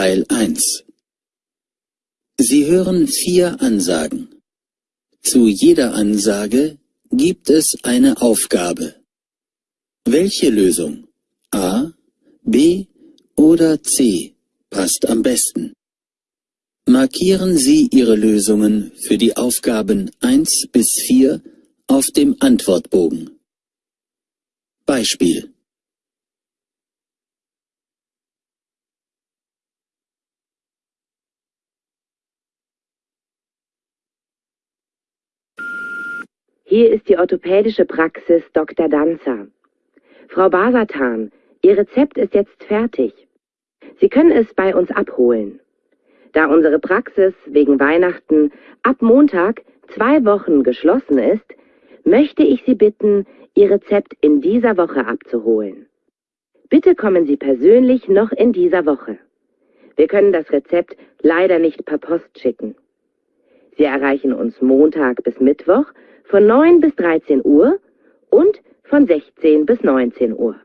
Teil 1. Sie hören vier Ansagen. Zu jeder Ansage gibt es eine Aufgabe. Welche Lösung A, B oder C passt am besten? Markieren Sie Ihre Lösungen für die Aufgaben 1 bis 4 auf dem Antwortbogen. Beispiel Hier ist die orthopädische Praxis Dr. Danzer. Frau Basatan, Ihr Rezept ist jetzt fertig. Sie können es bei uns abholen. Da unsere Praxis wegen Weihnachten ab Montag zwei Wochen geschlossen ist, möchte ich Sie bitten, Ihr Rezept in dieser Woche abzuholen. Bitte kommen Sie persönlich noch in dieser Woche. Wir können das Rezept leider nicht per Post schicken. Sie erreichen uns Montag bis Mittwoch von 9 bis 13 Uhr und von 16 bis 19 Uhr.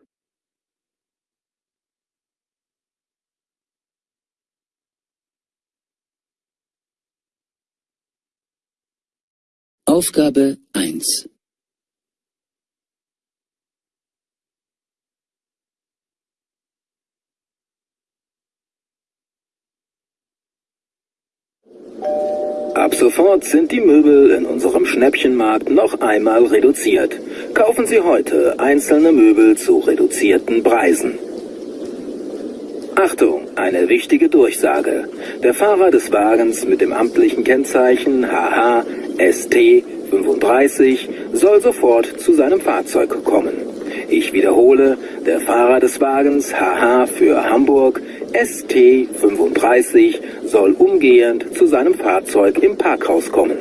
Aufgabe 1 Ab sofort sind die Möbel in unserem Schnäppchenmarkt noch einmal reduziert. Kaufen Sie heute einzelne Möbel zu reduzierten Preisen. Achtung, eine wichtige Durchsage. Der Fahrer des Wagens mit dem amtlichen Kennzeichen HH ST 35 soll sofort zu seinem Fahrzeug kommen. Ich wiederhole, der Fahrer des Wagens HH für Hamburg ST 35 soll umgehend zu seinem Fahrzeug im Parkhaus kommen.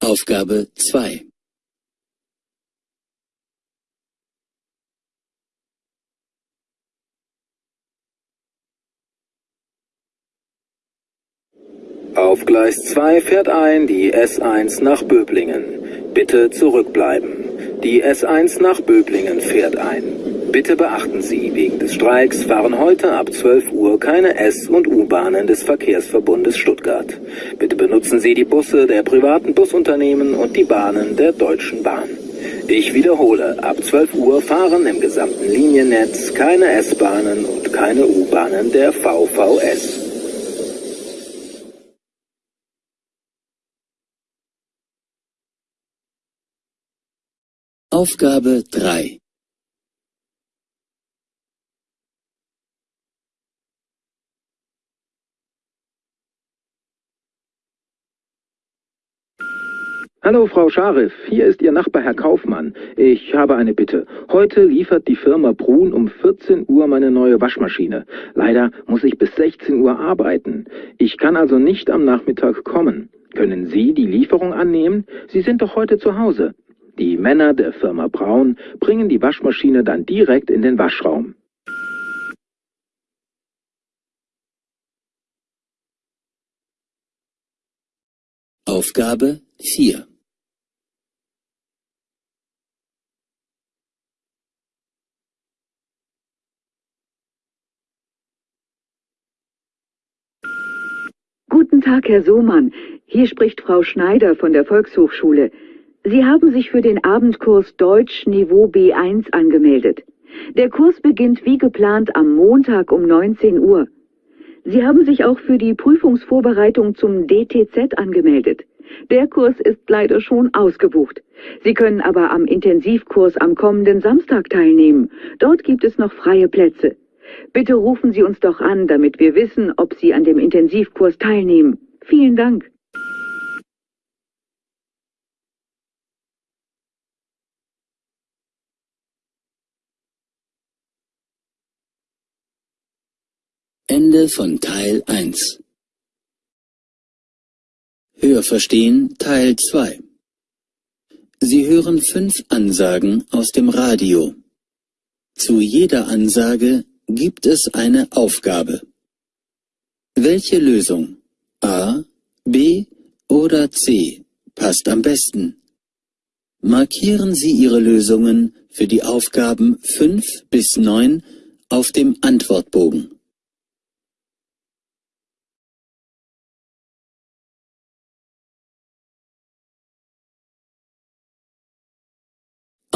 Aufgabe 2 Auf Gleis 2 fährt ein die S1 nach Böblingen. Bitte zurückbleiben. Die S1 nach Böblingen fährt ein. Bitte beachten Sie, wegen des Streiks fahren heute ab 12 Uhr keine S- und U-Bahnen des Verkehrsverbundes Stuttgart. Bitte benutzen Sie die Busse der privaten Busunternehmen und die Bahnen der Deutschen Bahn. Ich wiederhole, ab 12 Uhr fahren im gesamten Liniennetz keine S-Bahnen und keine U-Bahnen der VVS. Aufgabe 3 Hallo Frau Scharif, hier ist Ihr Nachbar Herr Kaufmann. Ich habe eine Bitte. Heute liefert die Firma Brun um 14 Uhr meine neue Waschmaschine. Leider muss ich bis 16 Uhr arbeiten. Ich kann also nicht am Nachmittag kommen. Können Sie die Lieferung annehmen? Sie sind doch heute zu Hause. Die Männer der Firma Braun bringen die Waschmaschine dann direkt in den Waschraum. Aufgabe 4 Guten Tag, Herr Sohmann. Hier spricht Frau Schneider von der Volkshochschule. Sie haben sich für den Abendkurs Deutsch Niveau B1 angemeldet. Der Kurs beginnt wie geplant am Montag um 19 Uhr. Sie haben sich auch für die Prüfungsvorbereitung zum DTZ angemeldet. Der Kurs ist leider schon ausgebucht. Sie können aber am Intensivkurs am kommenden Samstag teilnehmen. Dort gibt es noch freie Plätze. Bitte rufen Sie uns doch an, damit wir wissen, ob Sie an dem Intensivkurs teilnehmen. Vielen Dank. Ende von Teil 1 Hörverstehen Teil 2 Sie hören fünf Ansagen aus dem Radio. Zu jeder Ansage gibt es eine Aufgabe. Welche Lösung A, B oder C passt am besten? Markieren Sie Ihre Lösungen für die Aufgaben 5 bis 9 auf dem Antwortbogen.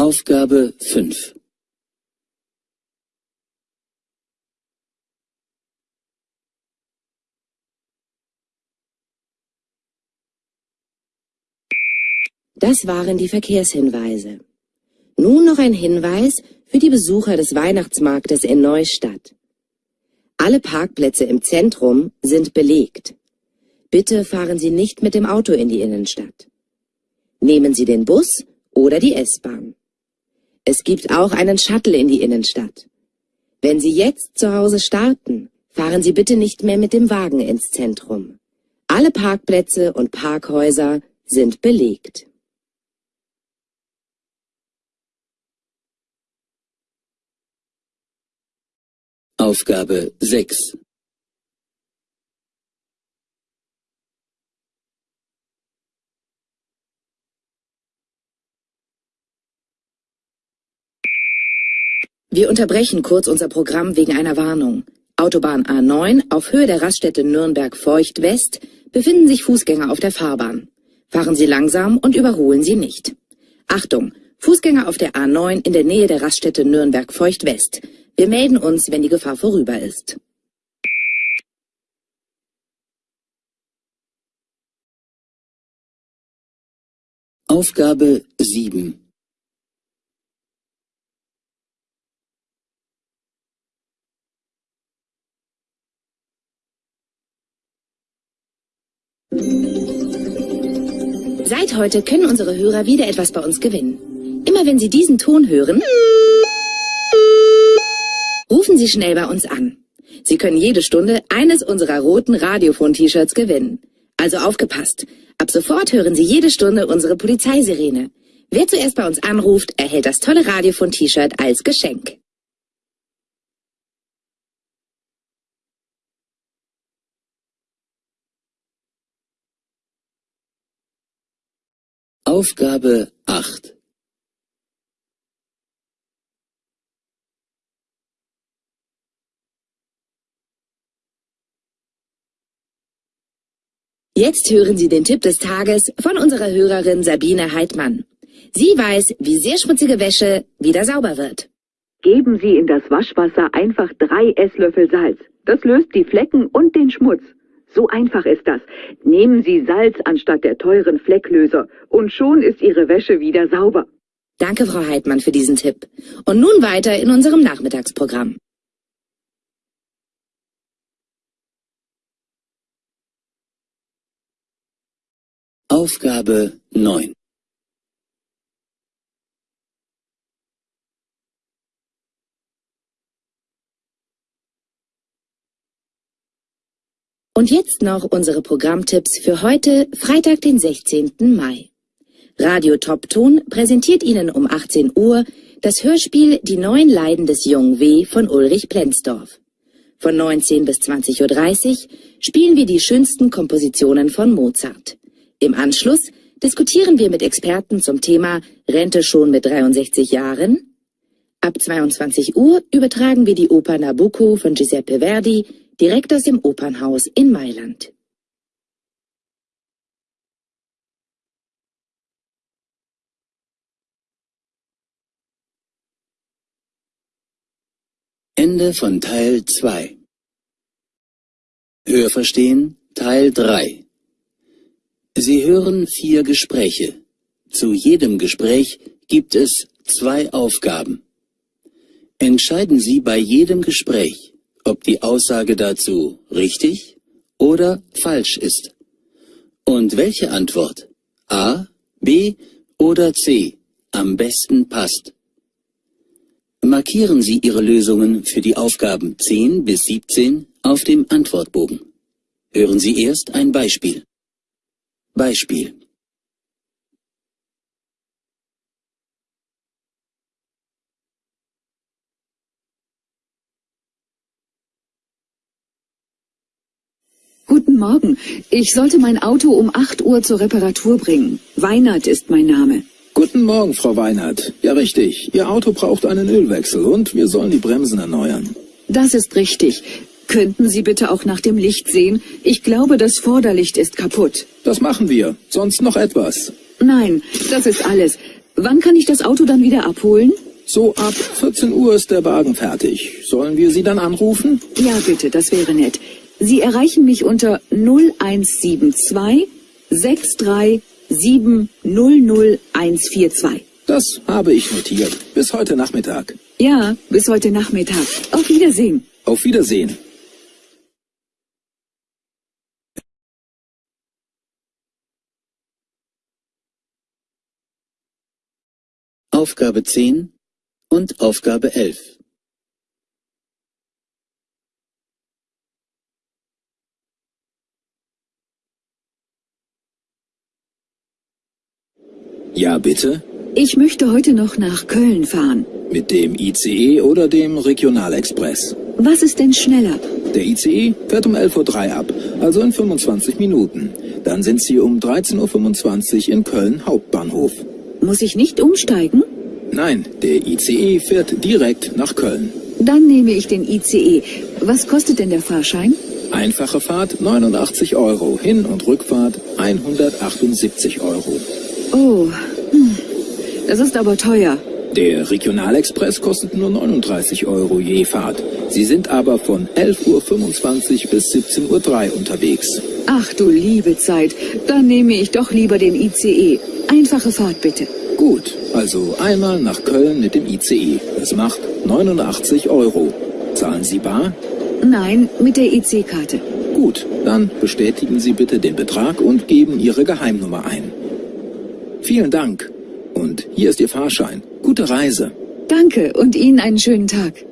Aufgabe 5 Das waren die Verkehrshinweise. Nun noch ein Hinweis für die Besucher des Weihnachtsmarktes in Neustadt. Alle Parkplätze im Zentrum sind belegt. Bitte fahren Sie nicht mit dem Auto in die Innenstadt. Nehmen Sie den Bus oder die S-Bahn. Es gibt auch einen Shuttle in die Innenstadt. Wenn Sie jetzt zu Hause starten, fahren Sie bitte nicht mehr mit dem Wagen ins Zentrum. Alle Parkplätze und Parkhäuser sind belegt. Aufgabe 6 Wir unterbrechen kurz unser Programm wegen einer Warnung. Autobahn A9 auf Höhe der Raststätte Nürnberg-Feucht West befinden sich Fußgänger auf der Fahrbahn. Fahren Sie langsam und überholen Sie nicht. Achtung! Fußgänger auf der A9 in der Nähe der Raststätte Nürnberg-Feucht West. Wir melden uns, wenn die Gefahr vorüber ist. Aufgabe 7 Seit heute können unsere Hörer wieder etwas bei uns gewinnen. Immer wenn Sie diesen Ton hören, rufen Sie schnell bei uns an. Sie können jede Stunde eines unserer roten Radiofon-T-Shirts gewinnen. Also aufgepasst. Ab sofort hören Sie jede Stunde unsere Polizeisirene. Wer zuerst bei uns anruft, erhält das tolle Radiofon-T-Shirt als Geschenk. Aufgabe 8 Jetzt hören Sie den Tipp des Tages von unserer Hörerin Sabine Heidmann. Sie weiß, wie sehr schmutzige Wäsche wieder sauber wird. Geben Sie in das Waschwasser einfach drei Esslöffel Salz. Das löst die Flecken und den Schmutz. So einfach ist das. Nehmen Sie Salz anstatt der teuren Flecklöser und schon ist Ihre Wäsche wieder sauber. Danke, Frau Heidmann, für diesen Tipp. Und nun weiter in unserem Nachmittagsprogramm. Aufgabe 9 Und jetzt noch unsere Programmtipps für heute, Freitag, den 16. Mai. Radio Topton präsentiert Ihnen um 18 Uhr das Hörspiel Die neuen Leiden des jungen W. von Ulrich Plenzdorf. Von 19 bis 20.30 Uhr spielen wir die schönsten Kompositionen von Mozart. Im Anschluss diskutieren wir mit Experten zum Thema Rente schon mit 63 Jahren. Ab 22 Uhr übertragen wir die Oper Nabucco von Giuseppe Verdi direkt aus dem Opernhaus in Mailand. Ende von Teil 2 Hörverstehen Teil 3 Sie hören vier Gespräche. Zu jedem Gespräch gibt es zwei Aufgaben. Entscheiden Sie bei jedem Gespräch, ob die Aussage dazu richtig oder falsch ist. Und welche Antwort A, B oder C am besten passt. Markieren Sie Ihre Lösungen für die Aufgaben 10 bis 17 auf dem Antwortbogen. Hören Sie erst ein Beispiel. Beispiel Guten Morgen. Ich sollte mein Auto um 8 Uhr zur Reparatur bringen. Weinert ist mein Name. Guten Morgen, Frau Weinert. Ja, richtig. Ihr Auto braucht einen Ölwechsel und wir sollen die Bremsen erneuern. Das ist richtig. Könnten Sie bitte auch nach dem Licht sehen? Ich glaube, das Vorderlicht ist kaputt. Das machen wir. Sonst noch etwas. Nein, das ist alles. Wann kann ich das Auto dann wieder abholen? So ab 14 Uhr ist der Wagen fertig. Sollen wir Sie dann anrufen? Ja, bitte, das wäre nett. Sie erreichen mich unter 0172 637 00142. Das habe ich notiert. Bis heute Nachmittag. Ja, bis heute Nachmittag. Auf Wiedersehen. Auf Wiedersehen. Aufgabe 10 und Aufgabe 11. Ja, bitte? Ich möchte heute noch nach Köln fahren. Mit dem ICE oder dem Regionalexpress? Was ist denn schneller? Der ICE fährt um 11.03 Uhr ab, also in 25 Minuten. Dann sind Sie um 13.25 Uhr in Köln Hauptbahnhof. Muss ich nicht umsteigen? Nein, der ICE fährt direkt nach Köln. Dann nehme ich den ICE. Was kostet denn der Fahrschein? Einfache Fahrt 89 Euro, Hin- und Rückfahrt 178 Euro. Oh. Das ist aber teuer. Der Regionalexpress kostet nur 39 Euro je Fahrt. Sie sind aber von 11.25 Uhr bis 17.03 Uhr unterwegs. Ach du liebe Zeit, dann nehme ich doch lieber den ICE. Einfache Fahrt bitte. Gut, also einmal nach Köln mit dem ICE. Das macht 89 Euro. Zahlen Sie bar? Nein, mit der IC-Karte. Gut, dann bestätigen Sie bitte den Betrag und geben Ihre Geheimnummer ein. Vielen Dank. Und hier ist Ihr Fahrschein. Gute Reise. Danke und Ihnen einen schönen Tag.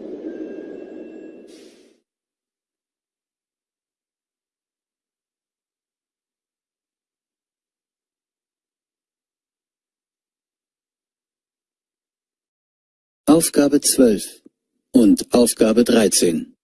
Aufgabe 12 und Aufgabe 13.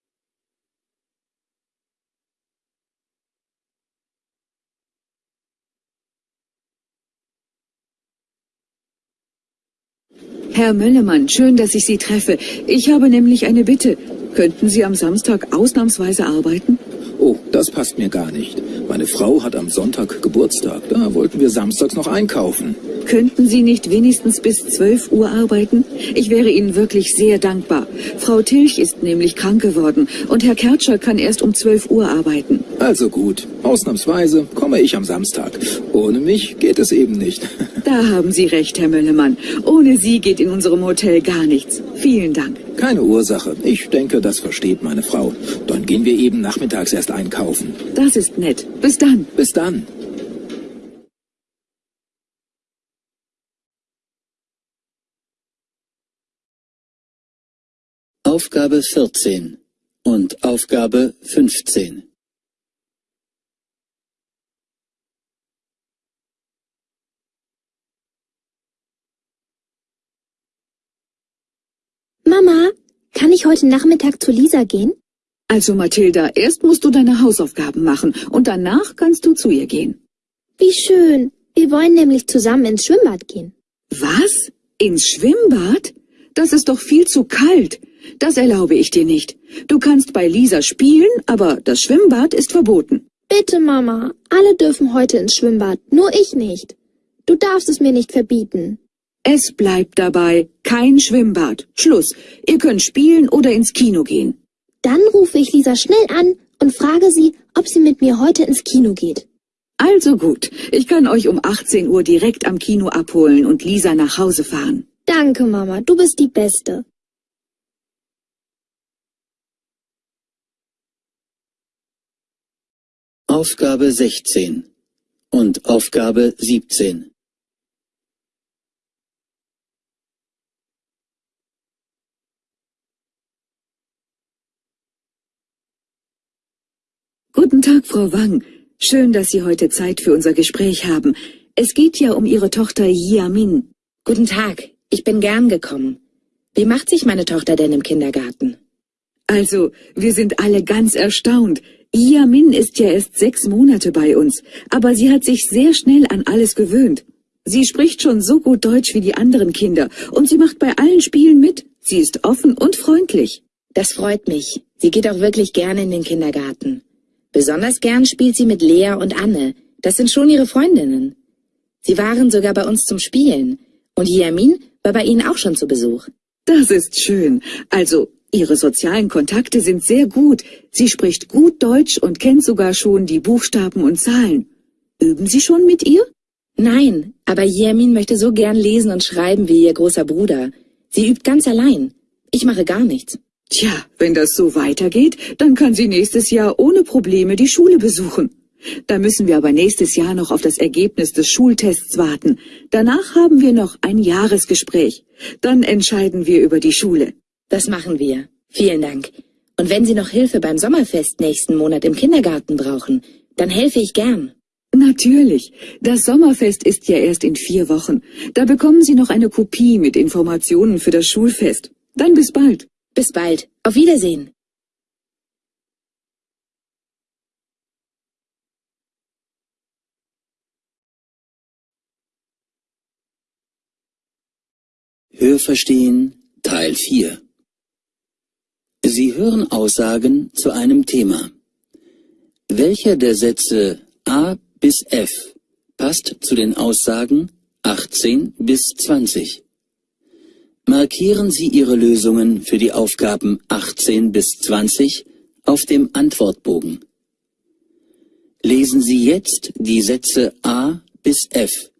Herr Möllemann, schön, dass ich Sie treffe. Ich habe nämlich eine Bitte. Könnten Sie am Samstag ausnahmsweise arbeiten? Oh, das passt mir gar nicht. Meine Frau hat am Sonntag Geburtstag. Da wollten wir samstags noch einkaufen. Könnten Sie nicht wenigstens bis 12 Uhr arbeiten? Ich wäre Ihnen wirklich sehr dankbar. Frau Tilch ist nämlich krank geworden und Herr Kertscher kann erst um 12 Uhr arbeiten. Also gut, ausnahmsweise komme ich am Samstag. Ohne mich geht es eben nicht. Da haben Sie recht, Herr Möllemann. Ohne Sie geht in unserem Hotel gar nichts. Vielen Dank. Keine Ursache. Ich denke, das versteht meine Frau. Dann gehen wir eben nachmittags erst einkaufen. Das ist nett. Bis dann. Bis dann. Aufgabe 14 und Aufgabe 15. Mama, kann ich heute Nachmittag zu Lisa gehen? Also Mathilda, erst musst du deine Hausaufgaben machen und danach kannst du zu ihr gehen. Wie schön. Wir wollen nämlich zusammen ins Schwimmbad gehen. Was? Ins Schwimmbad? Das ist doch viel zu kalt. Das erlaube ich dir nicht. Du kannst bei Lisa spielen, aber das Schwimmbad ist verboten. Bitte, Mama. Alle dürfen heute ins Schwimmbad, nur ich nicht. Du darfst es mir nicht verbieten. Es bleibt dabei. Kein Schwimmbad. Schluss. Ihr könnt spielen oder ins Kino gehen. Dann rufe ich Lisa schnell an und frage sie, ob sie mit mir heute ins Kino geht. Also gut. Ich kann euch um 18 Uhr direkt am Kino abholen und Lisa nach Hause fahren. Danke, Mama. Du bist die Beste. Aufgabe 16 und Aufgabe 17. Guten Tag, Frau Wang. Schön, dass Sie heute Zeit für unser Gespräch haben. Es geht ja um Ihre Tochter Yamin. Guten Tag, ich bin gern gekommen. Wie macht sich meine Tochter denn im Kindergarten? Also, wir sind alle ganz erstaunt. Yamin ist ja erst sechs Monate bei uns, aber sie hat sich sehr schnell an alles gewöhnt. Sie spricht schon so gut Deutsch wie die anderen Kinder und sie macht bei allen Spielen mit. Sie ist offen und freundlich. Das freut mich. Sie geht auch wirklich gerne in den Kindergarten. Besonders gern spielt sie mit Lea und Anne. Das sind schon ihre Freundinnen. Sie waren sogar bei uns zum Spielen. Und Yamin war bei Ihnen auch schon zu Besuch. Das ist schön. Also, Ihre sozialen Kontakte sind sehr gut. Sie spricht gut Deutsch und kennt sogar schon die Buchstaben und Zahlen. Üben Sie schon mit ihr? Nein, aber Yamin möchte so gern lesen und schreiben wie ihr großer Bruder. Sie übt ganz allein. Ich mache gar nichts. Tja, wenn das so weitergeht, dann kann sie nächstes Jahr ohne Probleme die Schule besuchen. Da müssen wir aber nächstes Jahr noch auf das Ergebnis des Schultests warten. Danach haben wir noch ein Jahresgespräch. Dann entscheiden wir über die Schule. Das machen wir. Vielen Dank. Und wenn Sie noch Hilfe beim Sommerfest nächsten Monat im Kindergarten brauchen, dann helfe ich gern. Natürlich. Das Sommerfest ist ja erst in vier Wochen. Da bekommen Sie noch eine Kopie mit Informationen für das Schulfest. Dann bis bald. Bis bald. Auf Wiedersehen. Hörverstehen Teil 4 Sie hören Aussagen zu einem Thema. Welcher der Sätze A bis F passt zu den Aussagen 18 bis 20? Markieren Sie Ihre Lösungen für die Aufgaben 18 bis 20 auf dem Antwortbogen. Lesen Sie jetzt die Sätze A bis F.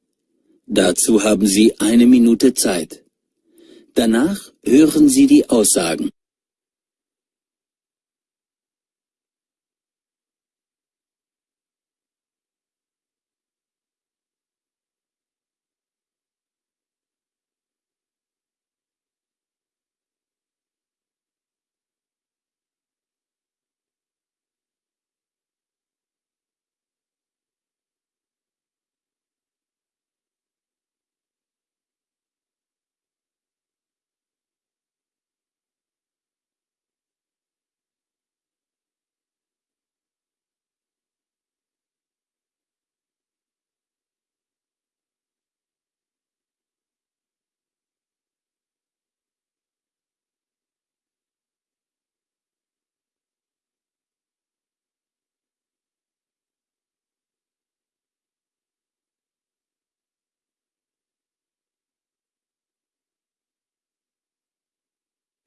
Dazu haben Sie eine Minute Zeit. Danach hören Sie die Aussagen.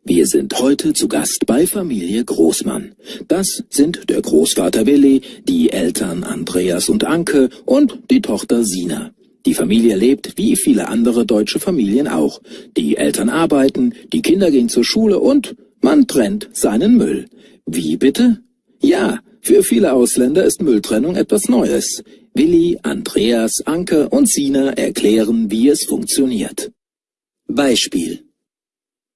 Wir sind heute zu Gast bei Familie Großmann. Das sind der Großvater Willi, die Eltern Andreas und Anke und die Tochter Sina. Die Familie lebt wie viele andere deutsche Familien auch. Die Eltern arbeiten, die Kinder gehen zur Schule und man trennt seinen Müll. Wie bitte? Ja, für viele Ausländer ist Mülltrennung etwas Neues. Willi, Andreas, Anke und Sina erklären, wie es funktioniert. Beispiel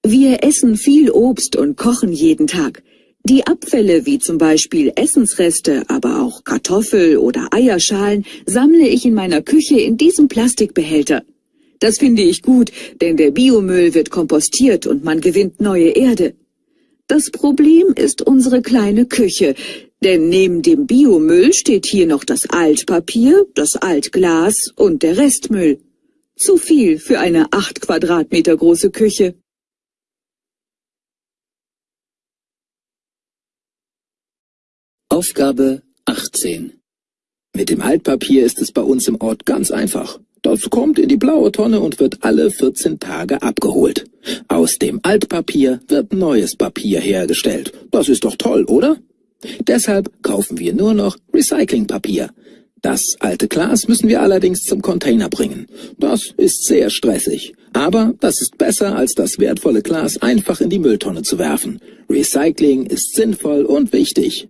wir essen viel Obst und kochen jeden Tag. Die Abfälle wie zum Beispiel Essensreste, aber auch Kartoffel- oder Eierschalen sammle ich in meiner Küche in diesem Plastikbehälter. Das finde ich gut, denn der Biomüll wird kompostiert und man gewinnt neue Erde. Das Problem ist unsere kleine Küche, denn neben dem Biomüll steht hier noch das Altpapier, das Altglas und der Restmüll. Zu viel für eine acht Quadratmeter große Küche. Aufgabe 18 Mit dem Altpapier ist es bei uns im Ort ganz einfach. Das kommt in die blaue Tonne und wird alle 14 Tage abgeholt. Aus dem Altpapier wird neues Papier hergestellt. Das ist doch toll, oder? Deshalb kaufen wir nur noch Recyclingpapier. Das alte Glas müssen wir allerdings zum Container bringen. Das ist sehr stressig. Aber das ist besser, als das wertvolle Glas einfach in die Mülltonne zu werfen. Recycling ist sinnvoll und wichtig.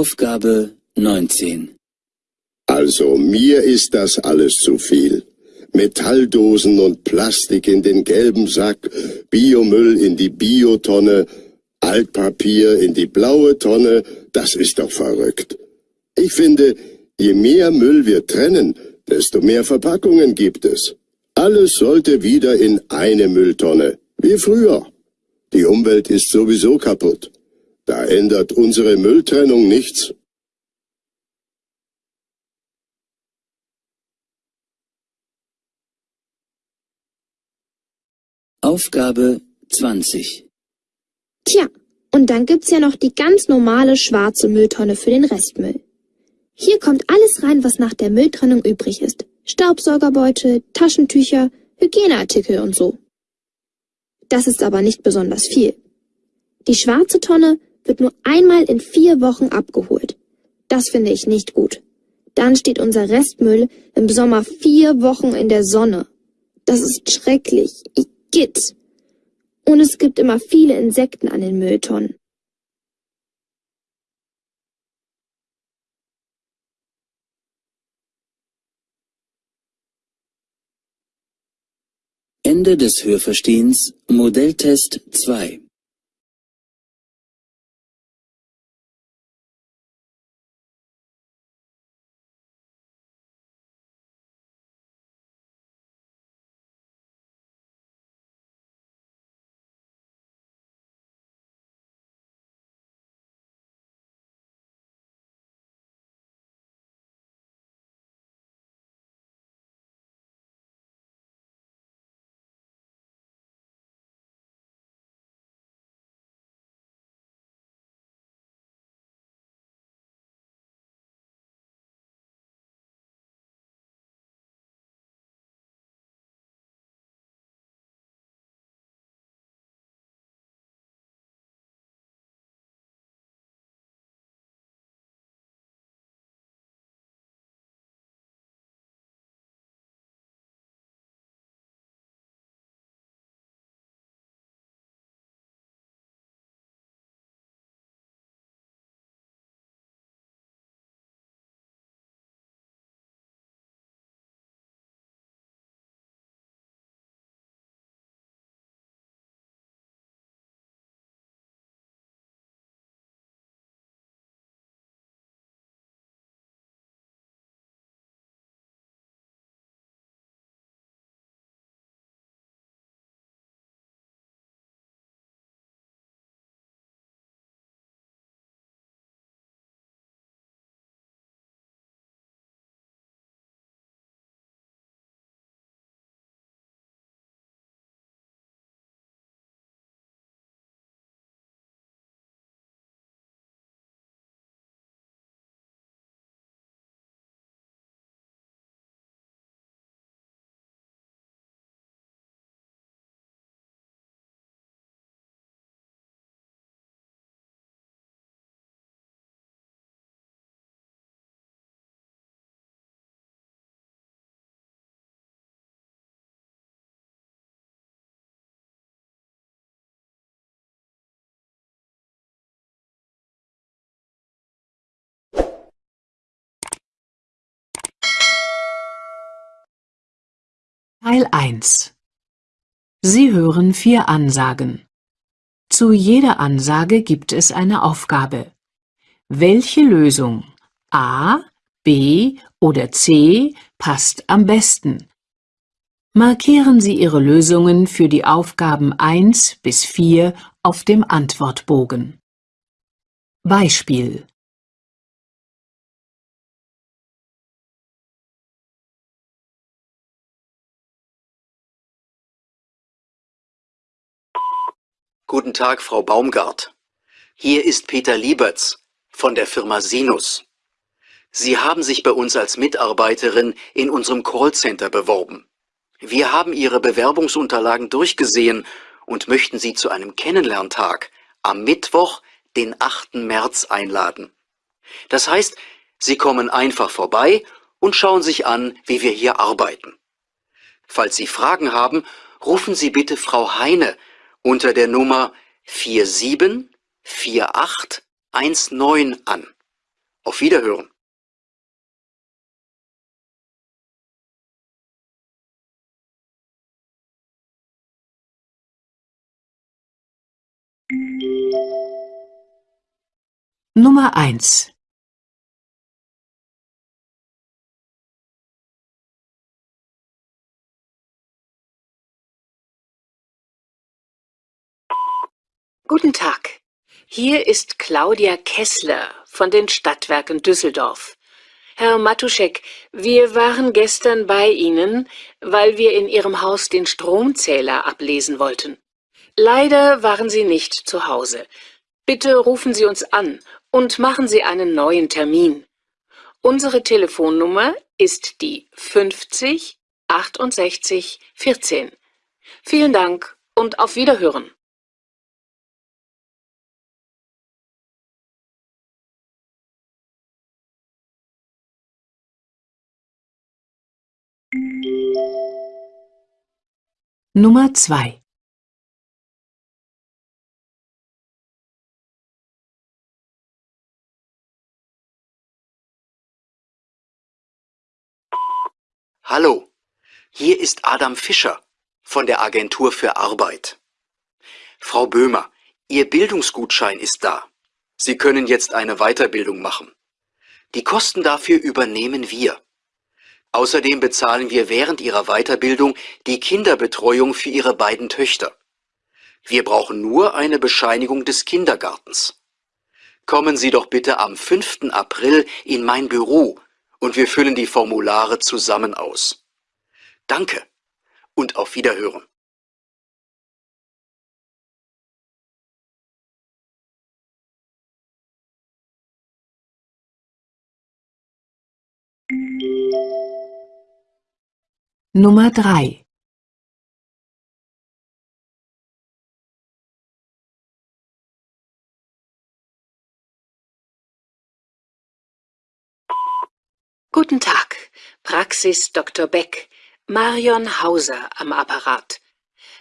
Aufgabe 19 Also mir ist das alles zu viel. Metalldosen und Plastik in den gelben Sack, Biomüll in die Biotonne, Altpapier in die blaue Tonne, das ist doch verrückt. Ich finde, je mehr Müll wir trennen, desto mehr Verpackungen gibt es. Alles sollte wieder in eine Mülltonne, wie früher. Die Umwelt ist sowieso kaputt. Da ändert unsere Mülltrennung nichts. Aufgabe 20. Tja, und dann gibt's ja noch die ganz normale schwarze Mülltonne für den Restmüll. Hier kommt alles rein, was nach der Mülltrennung übrig ist. Staubsaugerbeutel, Taschentücher, Hygieneartikel und so. Das ist aber nicht besonders viel. Die schwarze Tonne wird nur einmal in vier Wochen abgeholt. Das finde ich nicht gut. Dann steht unser Restmüll im Sommer vier Wochen in der Sonne. Das ist schrecklich. Igitt. Und es gibt immer viele Insekten an den Mülltonnen. Ende des Hörverstehens Modelltest 2. Teil 1 Sie hören vier Ansagen. Zu jeder Ansage gibt es eine Aufgabe. Welche Lösung A, B oder C passt am besten? Markieren Sie Ihre Lösungen für die Aufgaben 1 bis 4 auf dem Antwortbogen. Beispiel Guten Tag, Frau Baumgart. Hier ist Peter Lieberts von der Firma Sinus. Sie haben sich bei uns als Mitarbeiterin in unserem Callcenter beworben. Wir haben Ihre Bewerbungsunterlagen durchgesehen und möchten Sie zu einem Kennenlerntag am Mittwoch, den 8. März einladen. Das heißt, Sie kommen einfach vorbei und schauen sich an, wie wir hier arbeiten. Falls Sie Fragen haben, rufen Sie bitte Frau Heine unter der Nummer 474819 an. Auf Wiederhören. Nummer 1 Guten Tag. Hier ist Claudia Kessler von den Stadtwerken Düsseldorf. Herr Matuschek, wir waren gestern bei Ihnen, weil wir in Ihrem Haus den Stromzähler ablesen wollten. Leider waren Sie nicht zu Hause. Bitte rufen Sie uns an und machen Sie einen neuen Termin. Unsere Telefonnummer ist die 50 68 14. Vielen Dank und auf Wiederhören. Nummer 2 Hallo, hier ist Adam Fischer von der Agentur für Arbeit. Frau Böhmer, Ihr Bildungsgutschein ist da. Sie können jetzt eine Weiterbildung machen. Die Kosten dafür übernehmen wir. Außerdem bezahlen wir während Ihrer Weiterbildung die Kinderbetreuung für Ihre beiden Töchter. Wir brauchen nur eine Bescheinigung des Kindergartens. Kommen Sie doch bitte am 5. April in mein Büro und wir füllen die Formulare zusammen aus. Danke und auf Wiederhören. Nummer 3 Guten Tag, Praxis Dr. Beck, Marion Hauser am Apparat.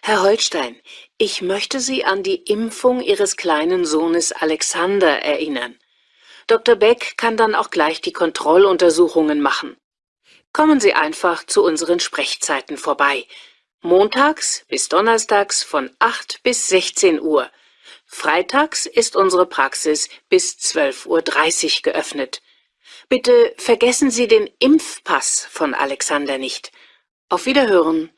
Herr Holstein, ich möchte Sie an die Impfung Ihres kleinen Sohnes Alexander erinnern. Dr. Beck kann dann auch gleich die Kontrolluntersuchungen machen. Kommen Sie einfach zu unseren Sprechzeiten vorbei. Montags bis donnerstags von 8 bis 16 Uhr. Freitags ist unsere Praxis bis 12.30 Uhr geöffnet. Bitte vergessen Sie den Impfpass von Alexander nicht. Auf Wiederhören.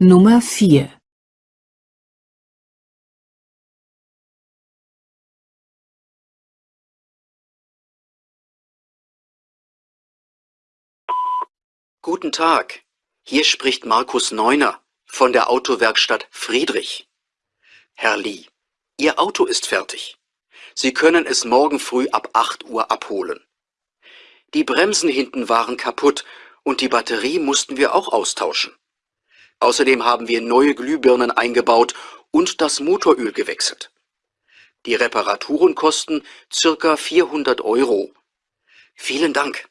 Nummer 4 Guten Tag, hier spricht Markus Neuner von der Autowerkstatt Friedrich. Herr Lee, Ihr Auto ist fertig. Sie können es morgen früh ab 8 Uhr abholen. Die Bremsen hinten waren kaputt und die Batterie mussten wir auch austauschen. Außerdem haben wir neue Glühbirnen eingebaut und das Motoröl gewechselt. Die Reparaturen kosten circa 400 Euro. Vielen Dank.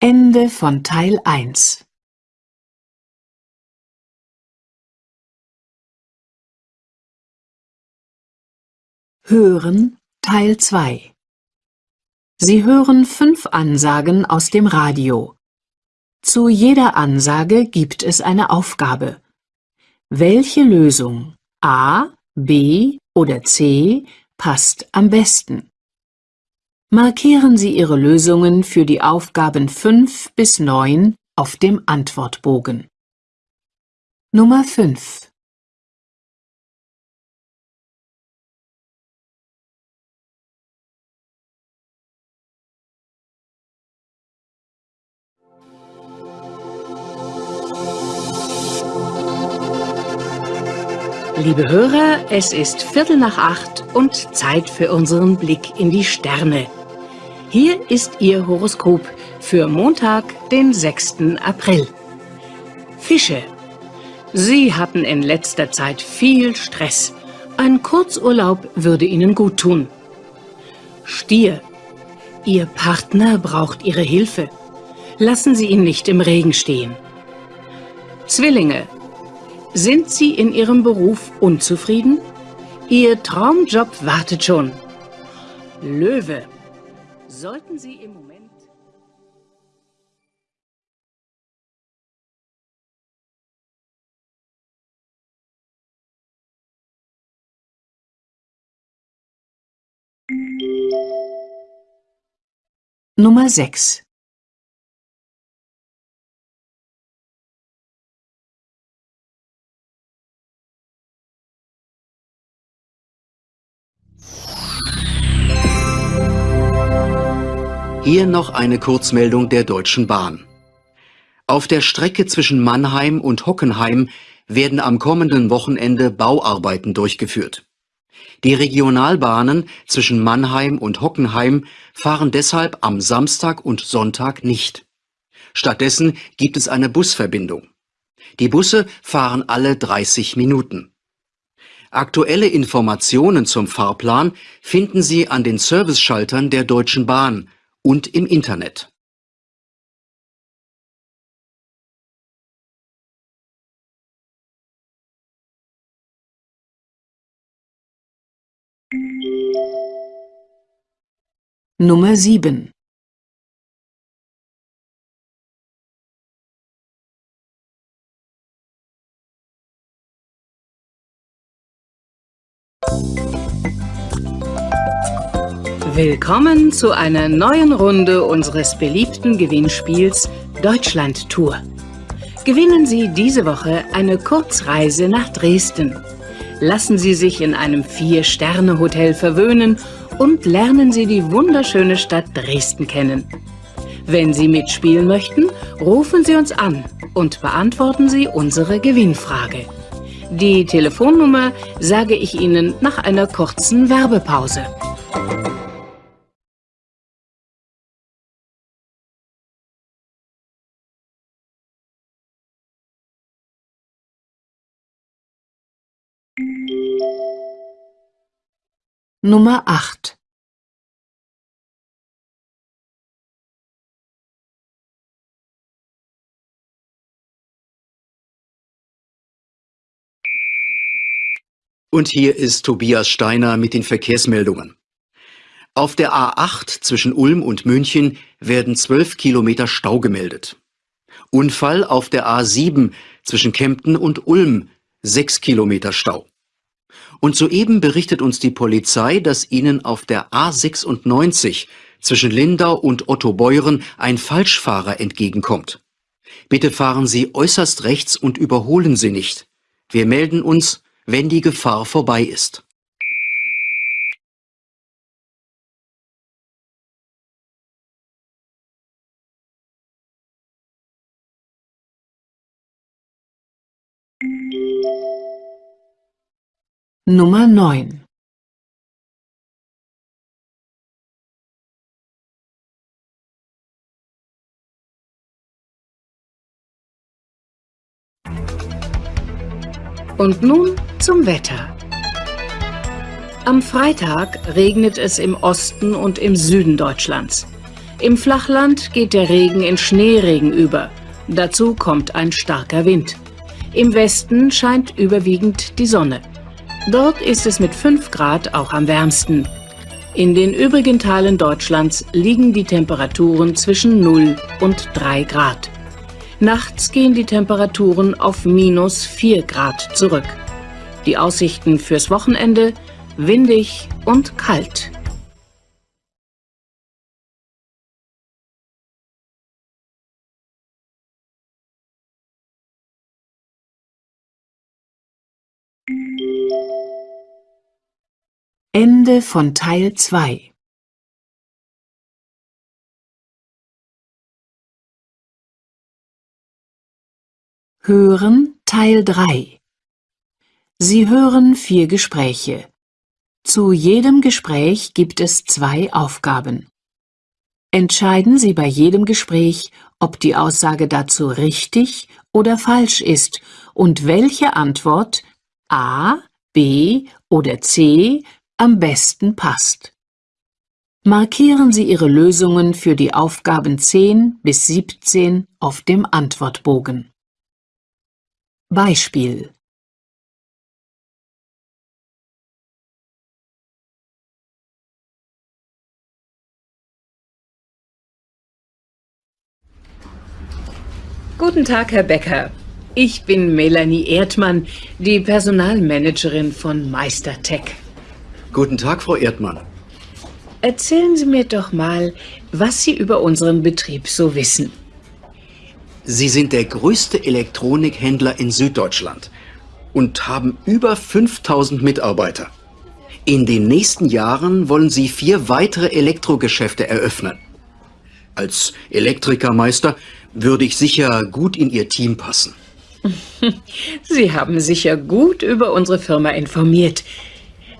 Ende von Teil 1 Hören Teil 2 Sie hören fünf Ansagen aus dem Radio. Zu jeder Ansage gibt es eine Aufgabe. Welche Lösung A, B oder C passt am besten? Markieren Sie Ihre Lösungen für die Aufgaben 5 bis 9 auf dem Antwortbogen. Nummer 5 Liebe Hörer, es ist Viertel nach acht und Zeit für unseren Blick in die Sterne. Hier ist Ihr Horoskop für Montag, den 6. April. Fische. Sie hatten in letzter Zeit viel Stress. Ein Kurzurlaub würde Ihnen gut tun. Stier. Ihr Partner braucht Ihre Hilfe. Lassen Sie ihn nicht im Regen stehen. Zwillinge. Sind Sie in Ihrem Beruf unzufrieden? Ihr Traumjob wartet schon. Löwe. Sollten Sie im Moment... Nummer 6 Hier noch eine Kurzmeldung der Deutschen Bahn. Auf der Strecke zwischen Mannheim und Hockenheim werden am kommenden Wochenende Bauarbeiten durchgeführt. Die Regionalbahnen zwischen Mannheim und Hockenheim fahren deshalb am Samstag und Sonntag nicht. Stattdessen gibt es eine Busverbindung. Die Busse fahren alle 30 Minuten. Aktuelle Informationen zum Fahrplan finden Sie an den Serviceschaltern der Deutschen Bahn und im Internet. Nummer 7. Willkommen zu einer neuen Runde unseres beliebten Gewinnspiels Deutschland Tour. Gewinnen Sie diese Woche eine Kurzreise nach Dresden. Lassen Sie sich in einem Vier-Sterne-Hotel verwöhnen und lernen Sie die wunderschöne Stadt Dresden kennen. Wenn Sie mitspielen möchten, rufen Sie uns an und beantworten Sie unsere Gewinnfrage. Die Telefonnummer sage ich Ihnen nach einer kurzen Werbepause. Nummer 8. Und hier ist Tobias Steiner mit den Verkehrsmeldungen. Auf der A8 zwischen Ulm und München werden 12 Kilometer Stau gemeldet. Unfall auf der A7 zwischen Kempten und Ulm, 6 Kilometer Stau. Und soeben berichtet uns die Polizei, dass ihnen auf der A96 zwischen Lindau und Ottobeuren ein Falschfahrer entgegenkommt. Bitte fahren Sie äußerst rechts und überholen Sie nicht. Wir melden uns, wenn die Gefahr vorbei ist. Nummer 9. Und nun zum Wetter. Am Freitag regnet es im Osten und im Süden Deutschlands. Im Flachland geht der Regen in Schneeregen über. Dazu kommt ein starker Wind. Im Westen scheint überwiegend die Sonne. Dort ist es mit 5 Grad auch am wärmsten. In den übrigen Teilen Deutschlands liegen die Temperaturen zwischen 0 und 3 Grad. Nachts gehen die Temperaturen auf minus 4 Grad zurück. Die Aussichten fürs Wochenende windig und kalt. Ende von Teil 2《Hören Teil 3 Sie hören vier Gespräche. Zu jedem Gespräch gibt es zwei Aufgaben. Entscheiden Sie bei jedem Gespräch, ob die Aussage dazu richtig oder falsch ist und welche Antwort A, B oder C am besten passt. Markieren Sie Ihre Lösungen für die Aufgaben 10 bis 17 auf dem Antwortbogen. Beispiel Guten Tag, Herr Becker. Ich bin Melanie Erdmann, die Personalmanagerin von Meistertech. Guten Tag, Frau Erdmann. Erzählen Sie mir doch mal, was Sie über unseren Betrieb so wissen. Sie sind der größte Elektronikhändler in Süddeutschland und haben über 5000 Mitarbeiter. In den nächsten Jahren wollen Sie vier weitere Elektrogeschäfte eröffnen. Als Elektrikermeister würde ich sicher gut in Ihr Team passen. Sie haben sicher gut über unsere Firma informiert.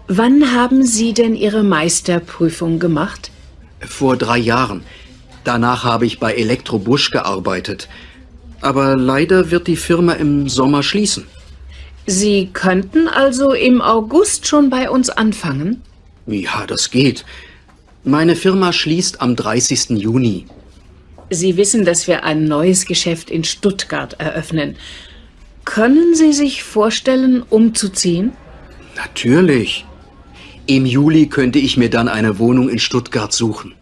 Wann haben Sie denn Ihre Meisterprüfung gemacht? Vor drei Jahren. Danach habe ich bei Elektrobusch gearbeitet. Aber leider wird die Firma im Sommer schließen. Sie könnten also im August schon bei uns anfangen? Ja, das geht. Meine Firma schließt am 30. Juni. Sie wissen, dass wir ein neues Geschäft in Stuttgart eröffnen. Können Sie sich vorstellen, umzuziehen? Natürlich. Im Juli könnte ich mir dann eine Wohnung in Stuttgart suchen.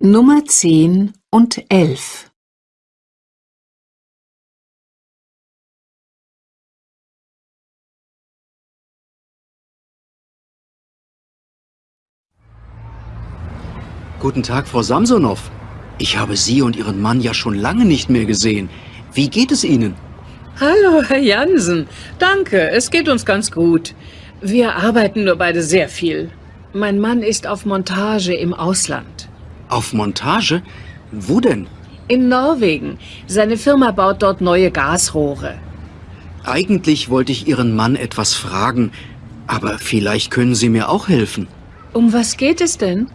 Nummer 10 und 11 Guten Tag, Frau Samsonow. Ich habe Sie und Ihren Mann ja schon lange nicht mehr gesehen. Wie geht es Ihnen? Hallo, Herr Jansen. Danke, es geht uns ganz gut. Wir arbeiten nur beide sehr viel. Mein Mann ist auf Montage im Ausland. Auf Montage? Wo denn? In Norwegen. Seine Firma baut dort neue Gasrohre. Eigentlich wollte ich Ihren Mann etwas fragen, aber vielleicht können Sie mir auch helfen. Um was geht es denn?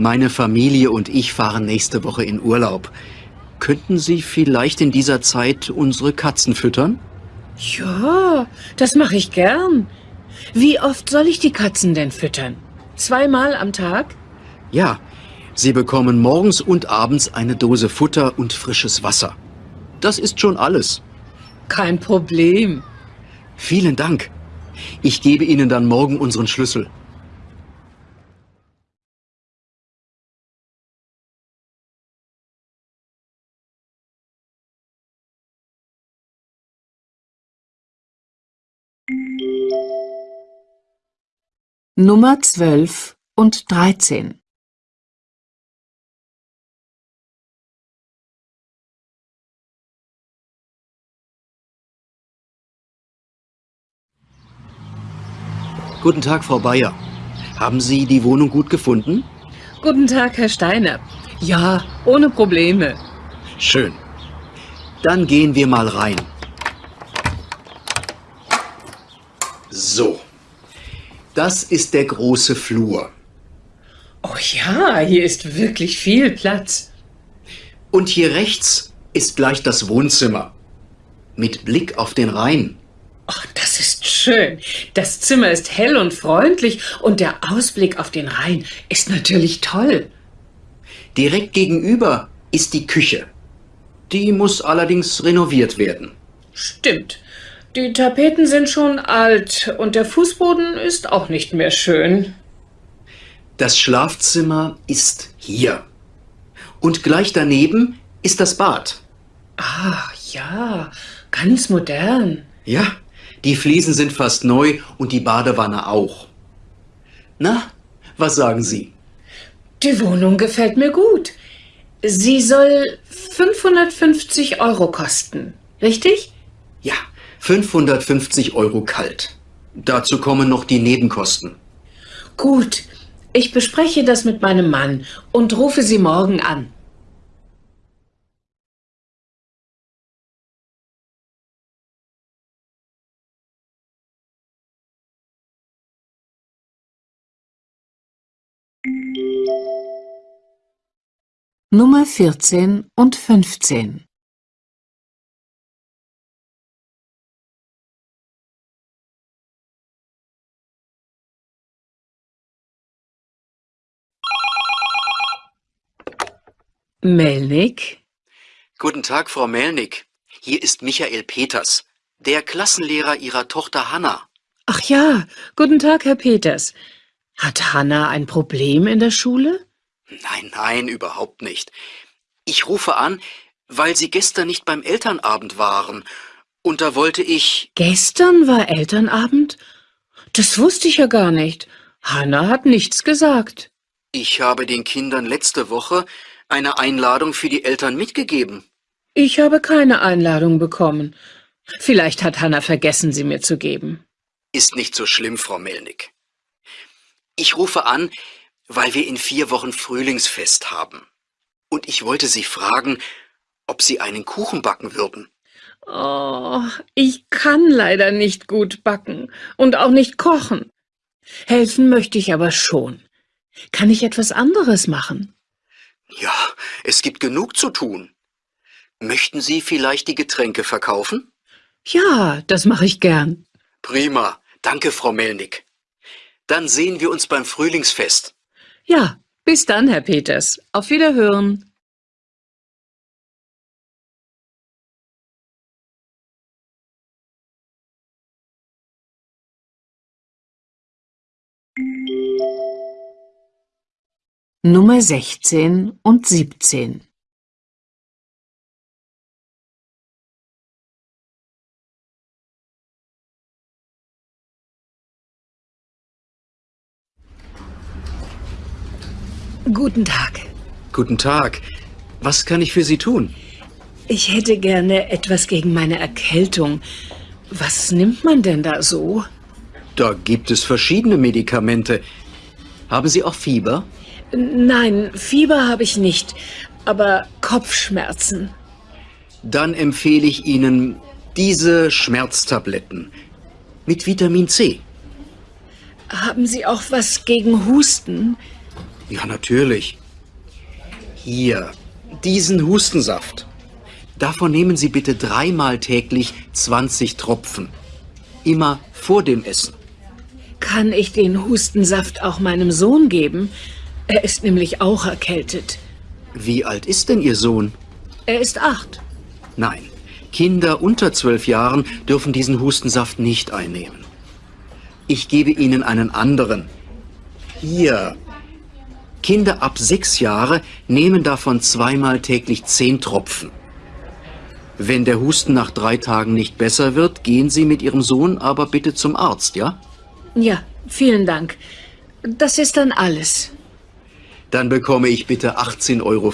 Meine Familie und ich fahren nächste Woche in Urlaub. Könnten Sie vielleicht in dieser Zeit unsere Katzen füttern? Ja, das mache ich gern. Wie oft soll ich die Katzen denn füttern? Zweimal am Tag? Ja, Sie bekommen morgens und abends eine Dose Futter und frisches Wasser. Das ist schon alles. Kein Problem. Vielen Dank. Ich gebe Ihnen dann morgen unseren Schlüssel. Nummer 12 und 13 Guten Tag, Frau Bayer. Haben Sie die Wohnung gut gefunden? Guten Tag, Herr Steiner. Ja, ohne Probleme. Schön. Dann gehen wir mal rein. So. Das ist der große Flur. Oh ja, hier ist wirklich viel Platz. Und hier rechts ist gleich das Wohnzimmer. Mit Blick auf den Rhein. Ach, das ist schön. Das Zimmer ist hell und freundlich und der Ausblick auf den Rhein ist natürlich toll. Direkt gegenüber ist die Küche. Die muss allerdings renoviert werden. Stimmt. Die Tapeten sind schon alt und der Fußboden ist auch nicht mehr schön. Das Schlafzimmer ist hier. Und gleich daneben ist das Bad. Ah, ja, ganz modern. Ja, die Fliesen sind fast neu und die Badewanne auch. Na, was sagen Sie? Die Wohnung gefällt mir gut. Sie soll 550 Euro kosten, richtig? Ja, 550 Euro kalt. Dazu kommen noch die Nebenkosten. Gut, ich bespreche das mit meinem Mann und rufe Sie morgen an. Nummer 14 und 15 Melnik? Guten Tag, Frau Melnick. Hier ist Michael Peters, der Klassenlehrer Ihrer Tochter Hanna. Ach ja, guten Tag, Herr Peters. Hat Hanna ein Problem in der Schule? Nein, nein, überhaupt nicht. Ich rufe an, weil Sie gestern nicht beim Elternabend waren. Und da wollte ich... Gestern war Elternabend? Das wusste ich ja gar nicht. Hanna hat nichts gesagt. Ich habe den Kindern letzte Woche eine Einladung für die Eltern mitgegeben. Ich habe keine Einladung bekommen. Vielleicht hat Hanna vergessen, sie mir zu geben. Ist nicht so schlimm, Frau Melnick. Ich rufe an, weil wir in vier Wochen Frühlingsfest haben. Und ich wollte Sie fragen, ob Sie einen Kuchen backen würden. Oh, ich kann leider nicht gut backen und auch nicht kochen. Helfen möchte ich aber schon. Kann ich etwas anderes machen? Ja, es gibt genug zu tun. Möchten Sie vielleicht die Getränke verkaufen? Ja, das mache ich gern. Prima, danke, Frau Melnick. Dann sehen wir uns beim Frühlingsfest. Ja, bis dann, Herr Peters. Auf Wiederhören. Nummer 16 und 17 Guten Tag. Guten Tag. Was kann ich für Sie tun? Ich hätte gerne etwas gegen meine Erkältung. Was nimmt man denn da so? Da gibt es verschiedene Medikamente. Haben Sie auch Fieber? Nein, Fieber habe ich nicht, aber Kopfschmerzen. Dann empfehle ich Ihnen diese Schmerztabletten mit Vitamin C. Haben Sie auch was gegen Husten? Ja, natürlich. Hier, diesen Hustensaft. Davon nehmen Sie bitte dreimal täglich 20 Tropfen. Immer vor dem Essen. Kann ich den Hustensaft auch meinem Sohn geben? Er ist nämlich auch erkältet. Wie alt ist denn Ihr Sohn? Er ist acht. Nein, Kinder unter zwölf Jahren dürfen diesen Hustensaft nicht einnehmen. Ich gebe Ihnen einen anderen. Hier, Kinder ab sechs Jahre nehmen davon zweimal täglich zehn Tropfen. Wenn der Husten nach drei Tagen nicht besser wird, gehen Sie mit Ihrem Sohn aber bitte zum Arzt, ja? Ja, vielen Dank. Das ist dann alles. Dann bekomme ich bitte 18,50 Euro.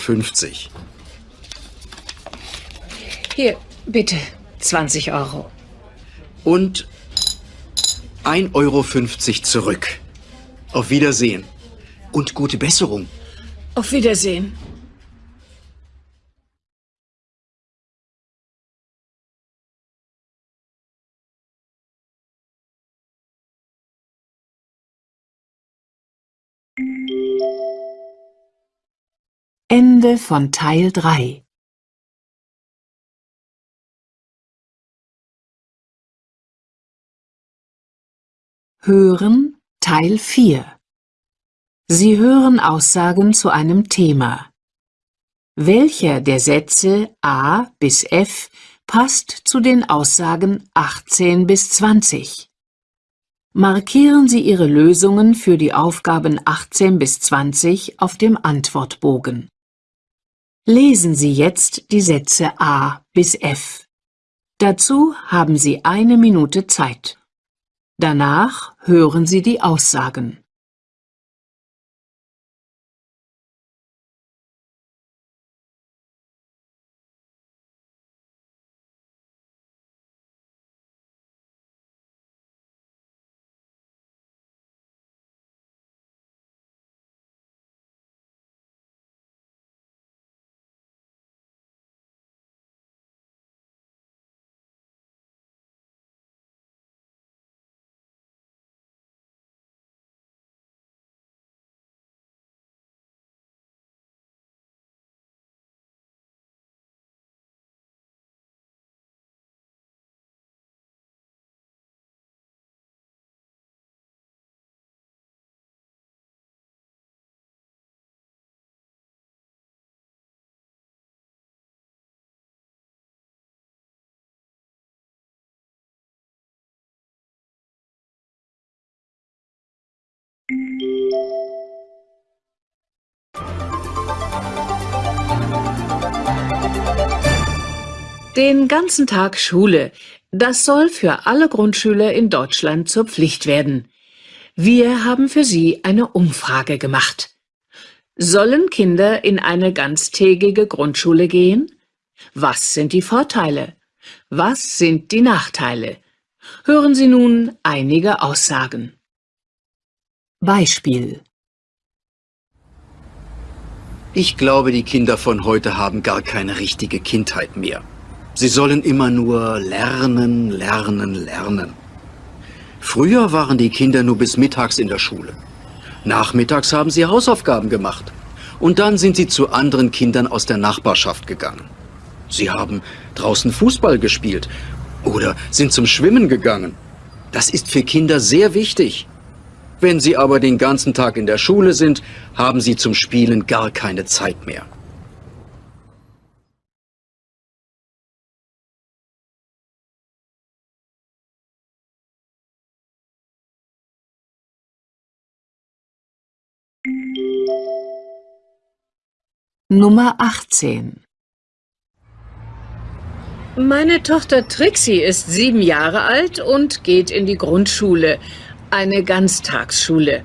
Hier, bitte, 20 Euro. Und 1,50 Euro zurück. Auf Wiedersehen und gute Besserung. Auf Wiedersehen. Ende von Teil 3 Hören Teil 4 Sie hören Aussagen zu einem Thema. Welcher der Sätze A bis F passt zu den Aussagen 18 bis 20? Markieren Sie Ihre Lösungen für die Aufgaben 18 bis 20 auf dem Antwortbogen. Lesen Sie jetzt die Sätze A bis F. Dazu haben Sie eine Minute Zeit. Danach hören Sie die Aussagen. Den ganzen Tag Schule. Das soll für alle Grundschüler in Deutschland zur Pflicht werden. Wir haben für Sie eine Umfrage gemacht. Sollen Kinder in eine ganztägige Grundschule gehen? Was sind die Vorteile? Was sind die Nachteile? Hören Sie nun einige Aussagen. Beispiel Ich glaube, die Kinder von heute haben gar keine richtige Kindheit mehr. Sie sollen immer nur lernen, lernen, lernen. Früher waren die Kinder nur bis mittags in der Schule. Nachmittags haben sie Hausaufgaben gemacht. Und dann sind sie zu anderen Kindern aus der Nachbarschaft gegangen. Sie haben draußen Fußball gespielt oder sind zum Schwimmen gegangen. Das ist für Kinder sehr wichtig. Wenn sie aber den ganzen Tag in der Schule sind, haben sie zum Spielen gar keine Zeit mehr. Nummer 18 Meine Tochter Trixie ist sieben Jahre alt und geht in die Grundschule, eine Ganztagsschule.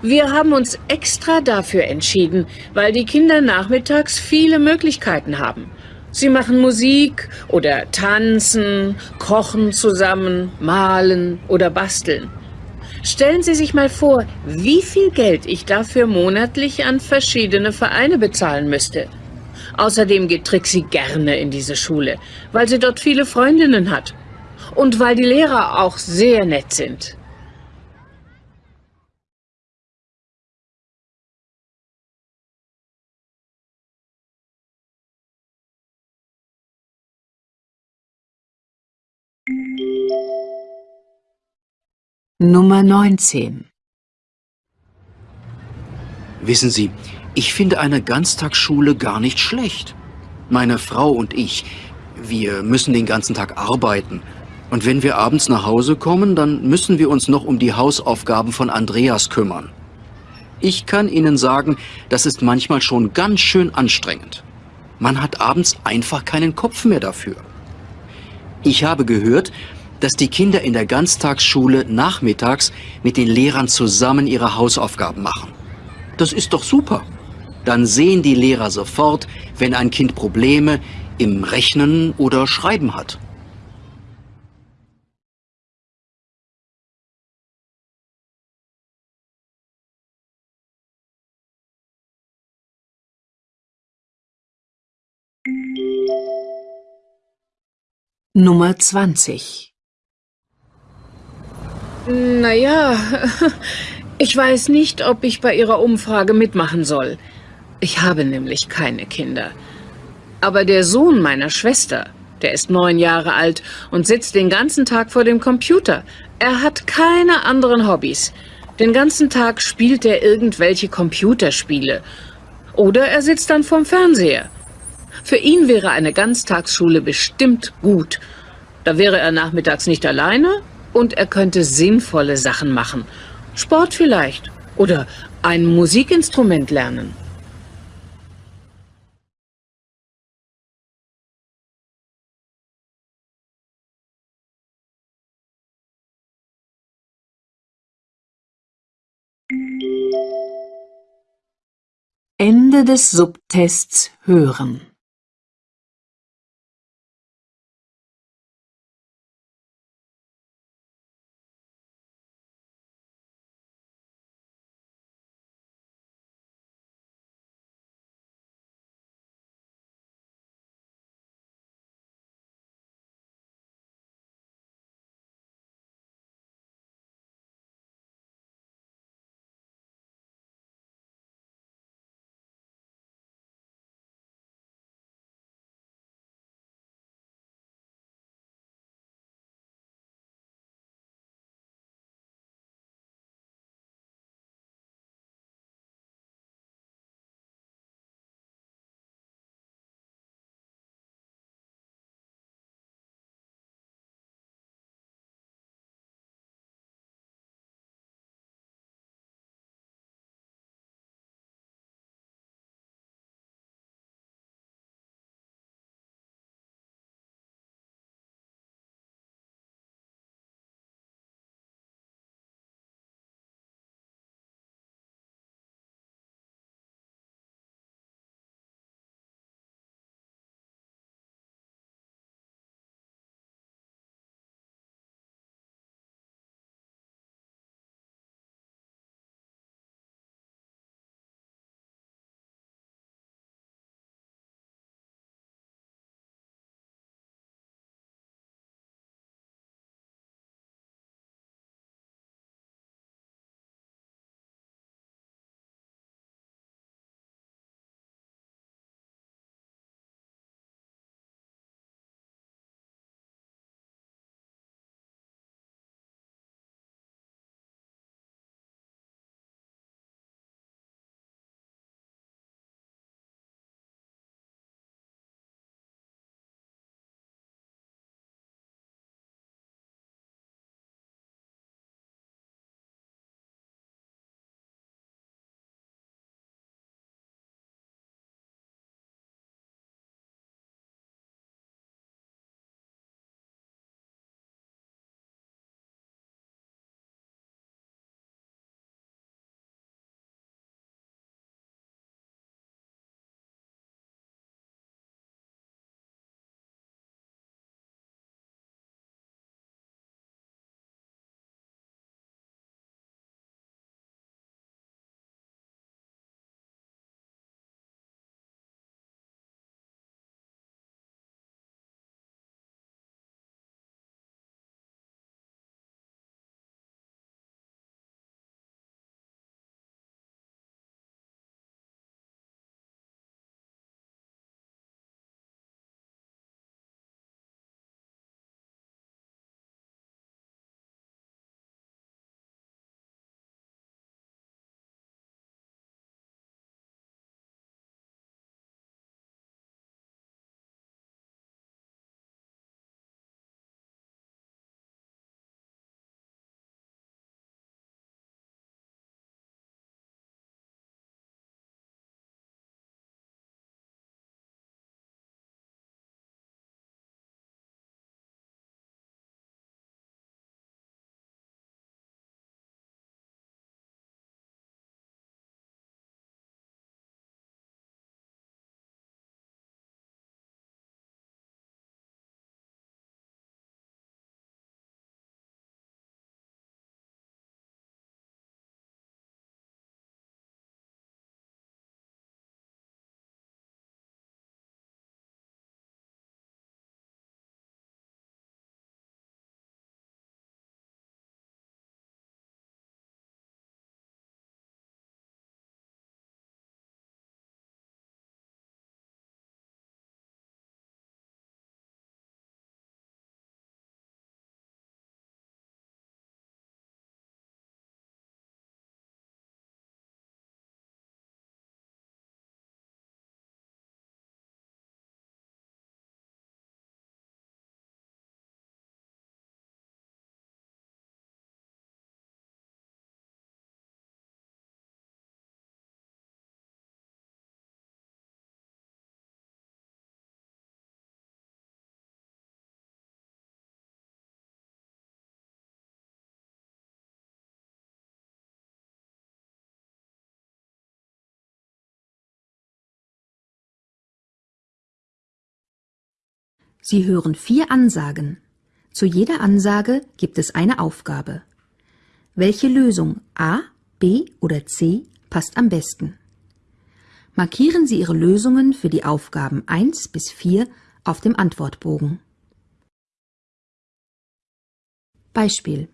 Wir haben uns extra dafür entschieden, weil die Kinder nachmittags viele Möglichkeiten haben. Sie machen Musik oder tanzen, kochen zusammen, malen oder basteln. Stellen Sie sich mal vor, wie viel Geld ich dafür monatlich an verschiedene Vereine bezahlen müsste. Außerdem geht Trixie gerne in diese Schule, weil sie dort viele Freundinnen hat. Und weil die Lehrer auch sehr nett sind. Nummer 19 Wissen Sie, ich finde eine Ganztagsschule gar nicht schlecht. Meine Frau und ich, wir müssen den ganzen Tag arbeiten. Und wenn wir abends nach Hause kommen, dann müssen wir uns noch um die Hausaufgaben von Andreas kümmern. Ich kann Ihnen sagen, das ist manchmal schon ganz schön anstrengend. Man hat abends einfach keinen Kopf mehr dafür. Ich habe gehört, dass die Kinder in der Ganztagsschule nachmittags mit den Lehrern zusammen ihre Hausaufgaben machen. Das ist doch super. Dann sehen die Lehrer sofort, wenn ein Kind Probleme im Rechnen oder Schreiben hat. Nummer 20 Naja, ich weiß nicht, ob ich bei Ihrer Umfrage mitmachen soll. Ich habe nämlich keine Kinder. Aber der Sohn meiner Schwester, der ist neun Jahre alt und sitzt den ganzen Tag vor dem Computer. Er hat keine anderen Hobbys. Den ganzen Tag spielt er irgendwelche Computerspiele. Oder er sitzt dann vorm Fernseher. Für ihn wäre eine Ganztagsschule bestimmt gut. Da wäre er nachmittags nicht alleine und er könnte sinnvolle Sachen machen. Sport vielleicht oder ein Musikinstrument lernen. Ende des Subtests hören. Sie hören vier Ansagen. Zu jeder Ansage gibt es eine Aufgabe. Welche Lösung A, B oder C passt am besten? Markieren Sie Ihre Lösungen für die Aufgaben 1 bis 4 auf dem Antwortbogen. Beispiel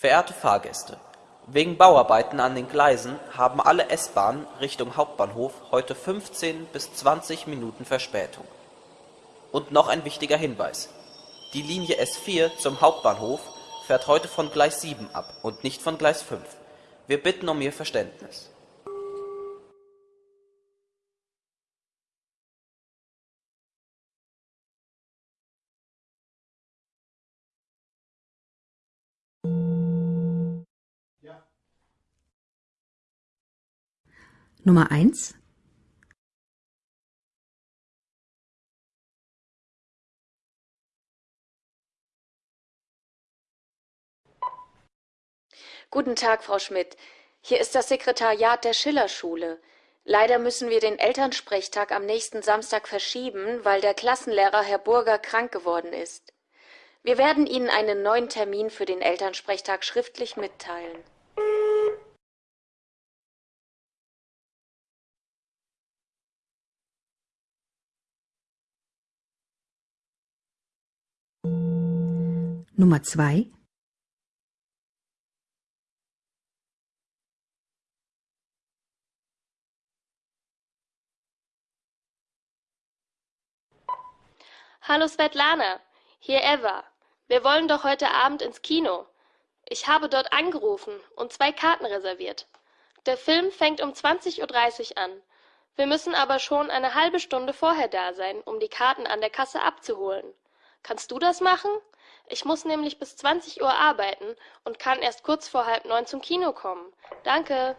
Verehrte Fahrgäste, wegen Bauarbeiten an den Gleisen haben alle S-Bahnen Richtung Hauptbahnhof heute 15 bis 20 Minuten Verspätung. Und noch ein wichtiger Hinweis: Die Linie S4 zum Hauptbahnhof fährt heute von Gleis 7 ab und nicht von Gleis 5. Wir bitten um Ihr Verständnis. Nummer 1 Guten Tag, Frau Schmidt. Hier ist das Sekretariat der Schillerschule. Leider müssen wir den Elternsprechtag am nächsten Samstag verschieben, weil der Klassenlehrer Herr Burger krank geworden ist. Wir werden Ihnen einen neuen Termin für den Elternsprechtag schriftlich mitteilen. Nummer 2 Hallo Svetlana, hier Eva. Wir wollen doch heute Abend ins Kino. Ich habe dort angerufen und zwei Karten reserviert. Der Film fängt um 20.30 Uhr an. Wir müssen aber schon eine halbe Stunde vorher da sein, um die Karten an der Kasse abzuholen. Kannst du das machen? Ich muss nämlich bis 20 Uhr arbeiten und kann erst kurz vor halb neun zum Kino kommen. Danke.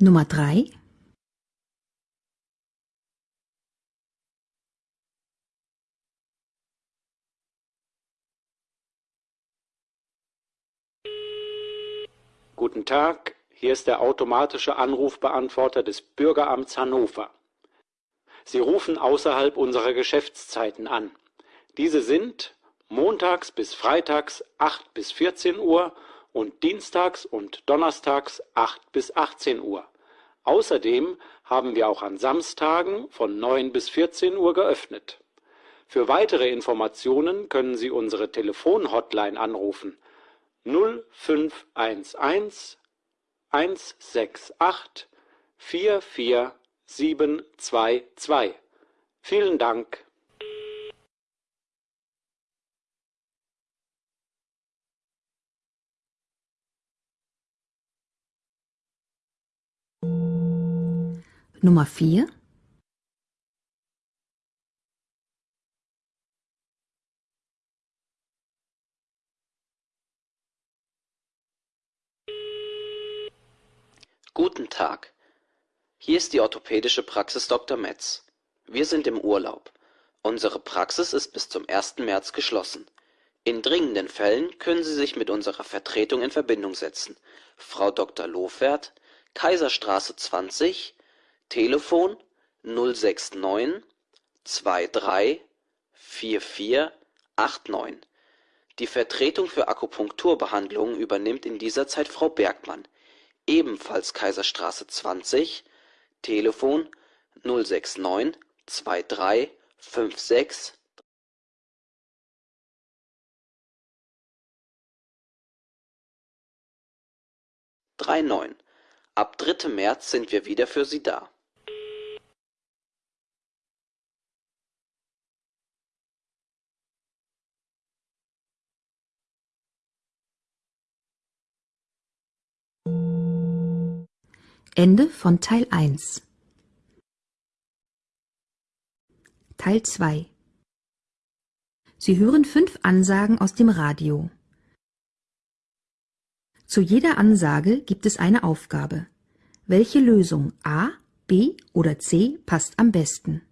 Nummer 3 Guten Tag, hier ist der automatische Anrufbeantworter des Bürgeramts Hannover. Sie rufen außerhalb unserer Geschäftszeiten an. Diese sind montags bis freitags 8 bis 14 Uhr und dienstags und donnerstags 8 bis 18 Uhr. Außerdem haben wir auch an Samstagen von 9 bis 14 Uhr geöffnet. Für weitere Informationen können Sie unsere Telefonhotline anrufen 0511 168 44722. Vielen Dank. Nummer 4 Guten Tag. Hier ist die orthopädische Praxis Dr. Metz. Wir sind im Urlaub. Unsere Praxis ist bis zum 1. März geschlossen. In dringenden Fällen können Sie sich mit unserer Vertretung in Verbindung setzen. Frau Dr. Lofert, Kaiserstraße 20, Telefon 069 23 44 89. Die Vertretung für Akupunkturbehandlungen übernimmt in dieser Zeit Frau Bergmann ebenfalls Kaiserstraße 20, Telefon 069 23 56 Ende von Teil 1 Teil 2 Sie hören fünf Ansagen aus dem Radio. Zu jeder Ansage gibt es eine Aufgabe. Welche Lösung A, B oder C passt am besten?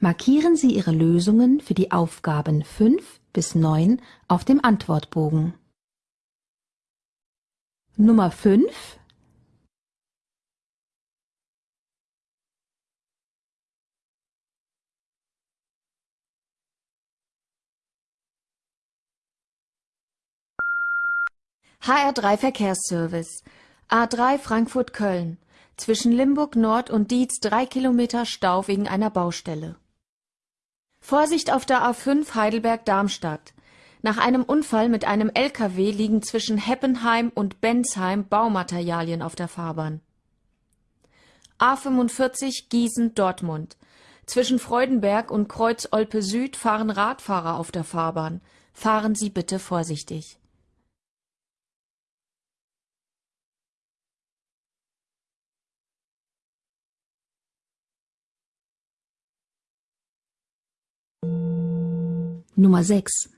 Markieren Sie Ihre Lösungen für die Aufgaben 5 bis 9 auf dem Antwortbogen. Nummer 5 HR3 Verkehrsservice. A3 Frankfurt-Köln. Zwischen Limburg Nord und Dietz drei Kilometer Stau wegen einer Baustelle. Vorsicht auf der A5 Heidelberg-Darmstadt. Nach einem Unfall mit einem LKW liegen zwischen Heppenheim und Bensheim Baumaterialien auf der Fahrbahn. A45 Gießen-Dortmund. Zwischen Freudenberg und Kreuz Olpe Süd fahren Radfahrer auf der Fahrbahn. Fahren Sie bitte vorsichtig. Nummer 6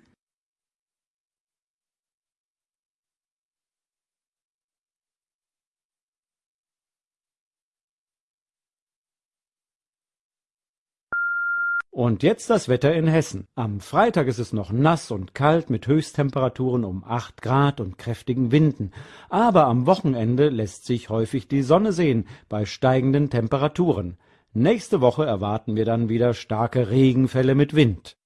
Und jetzt das Wetter in Hessen. Am Freitag ist es noch nass und kalt mit Höchsttemperaturen um 8 Grad und kräftigen Winden. Aber am Wochenende lässt sich häufig die Sonne sehen bei steigenden Temperaturen. Nächste Woche erwarten wir dann wieder starke Regenfälle mit Wind.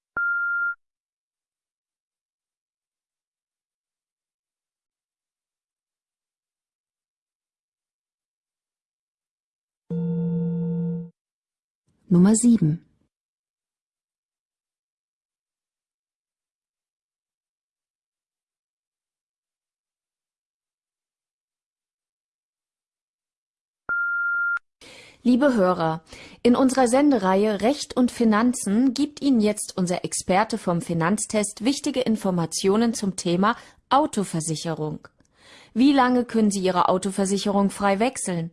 Nummer 7 Liebe Hörer, in unserer Sendereihe Recht und Finanzen gibt Ihnen jetzt unser Experte vom Finanztest wichtige Informationen zum Thema Autoversicherung. Wie lange können Sie Ihre Autoversicherung frei wechseln?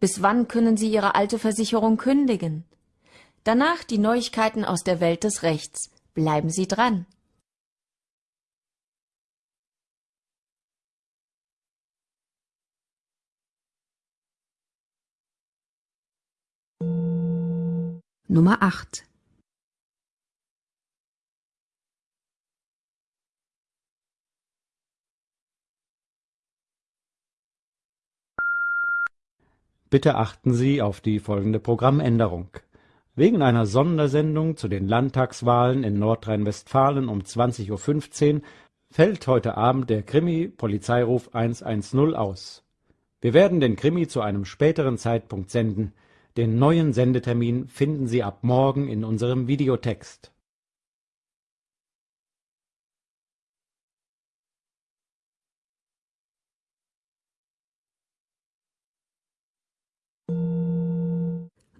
Bis wann können Sie Ihre alte Versicherung kündigen? Danach die Neuigkeiten aus der Welt des Rechts. Bleiben Sie dran! Nummer 8 Bitte achten Sie auf die folgende Programmänderung. Wegen einer Sondersendung zu den Landtagswahlen in Nordrhein-Westfalen um 20.15 Uhr fällt heute Abend der Krimi-Polizeiruf 110 aus. Wir werden den Krimi zu einem späteren Zeitpunkt senden. Den neuen Sendetermin finden Sie ab morgen in unserem Videotext.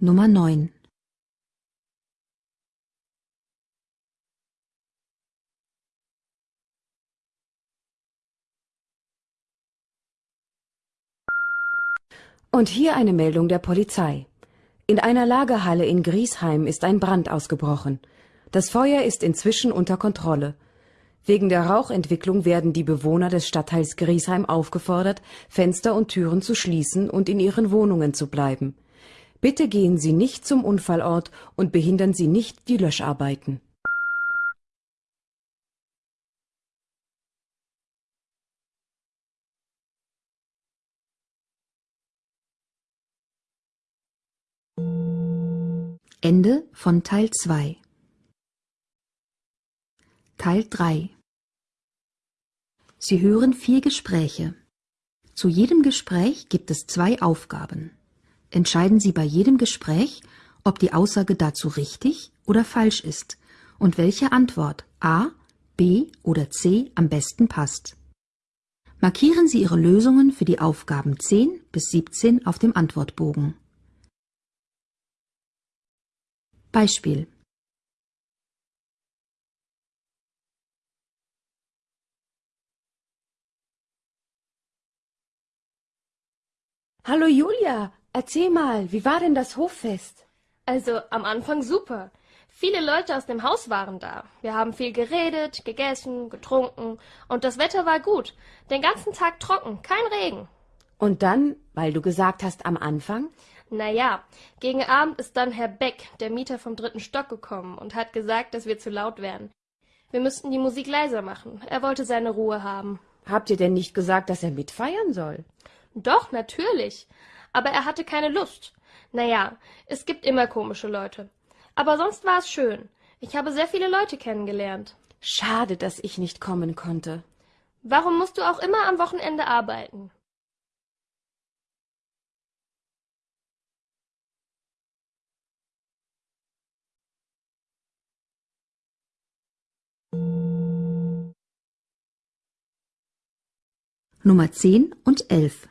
Nummer 9 Und hier eine Meldung der Polizei. In einer Lagerhalle in Griesheim ist ein Brand ausgebrochen. Das Feuer ist inzwischen unter Kontrolle. Wegen der Rauchentwicklung werden die Bewohner des Stadtteils Griesheim aufgefordert, Fenster und Türen zu schließen und in ihren Wohnungen zu bleiben. Bitte gehen Sie nicht zum Unfallort und behindern Sie nicht die Löscharbeiten. Ende von Teil 2 Teil 3 Sie hören vier Gespräche. Zu jedem Gespräch gibt es zwei Aufgaben. Entscheiden Sie bei jedem Gespräch, ob die Aussage dazu richtig oder falsch ist und welche Antwort A, B oder C am besten passt. Markieren Sie Ihre Lösungen für die Aufgaben 10 bis 17 auf dem Antwortbogen. Beispiel Hallo Julia, erzähl mal, wie war denn das Hoffest? Also am Anfang super. Viele Leute aus dem Haus waren da. Wir haben viel geredet, gegessen, getrunken und das Wetter war gut. Den ganzen Tag trocken, kein Regen. Und dann, weil du gesagt hast am Anfang? Naja, gegen Abend ist dann Herr Beck, der Mieter vom dritten Stock, gekommen und hat gesagt, dass wir zu laut wären. Wir müssten die Musik leiser machen. Er wollte seine Ruhe haben. Habt ihr denn nicht gesagt, dass er mitfeiern soll? Doch, natürlich. Aber er hatte keine Lust. Naja, es gibt immer komische Leute. Aber sonst war es schön. Ich habe sehr viele Leute kennengelernt. Schade, dass ich nicht kommen konnte. Warum musst du auch immer am Wochenende arbeiten? Nummer 10 und 11.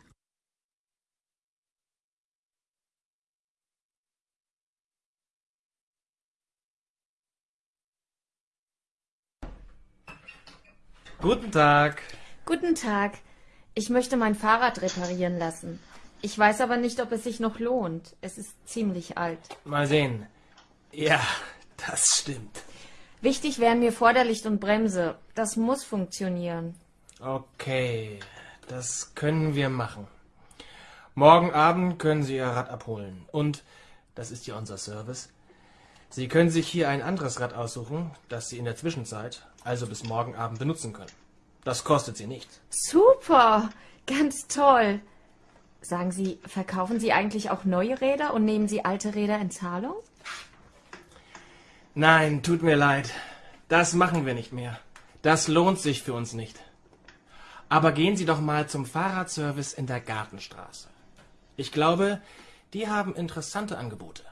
Guten Tag. Guten Tag. Ich möchte mein Fahrrad reparieren lassen. Ich weiß aber nicht, ob es sich noch lohnt. Es ist ziemlich alt. Mal sehen. Ja, das stimmt. Wichtig wären mir Vorderlicht und Bremse. Das muss funktionieren. Okay, das können wir machen. Morgen Abend können Sie Ihr Rad abholen. Und, das ist ja unser Service, Sie können sich hier ein anderes Rad aussuchen, das Sie in der Zwischenzeit, also bis morgen Abend, benutzen können. Das kostet Sie nichts. Super, ganz toll. Sagen Sie, verkaufen Sie eigentlich auch neue Räder und nehmen Sie alte Räder in Zahlung? Nein, tut mir leid. Das machen wir nicht mehr. Das lohnt sich für uns nicht. Aber gehen Sie doch mal zum Fahrradservice in der Gartenstraße. Ich glaube, die haben interessante Angebote.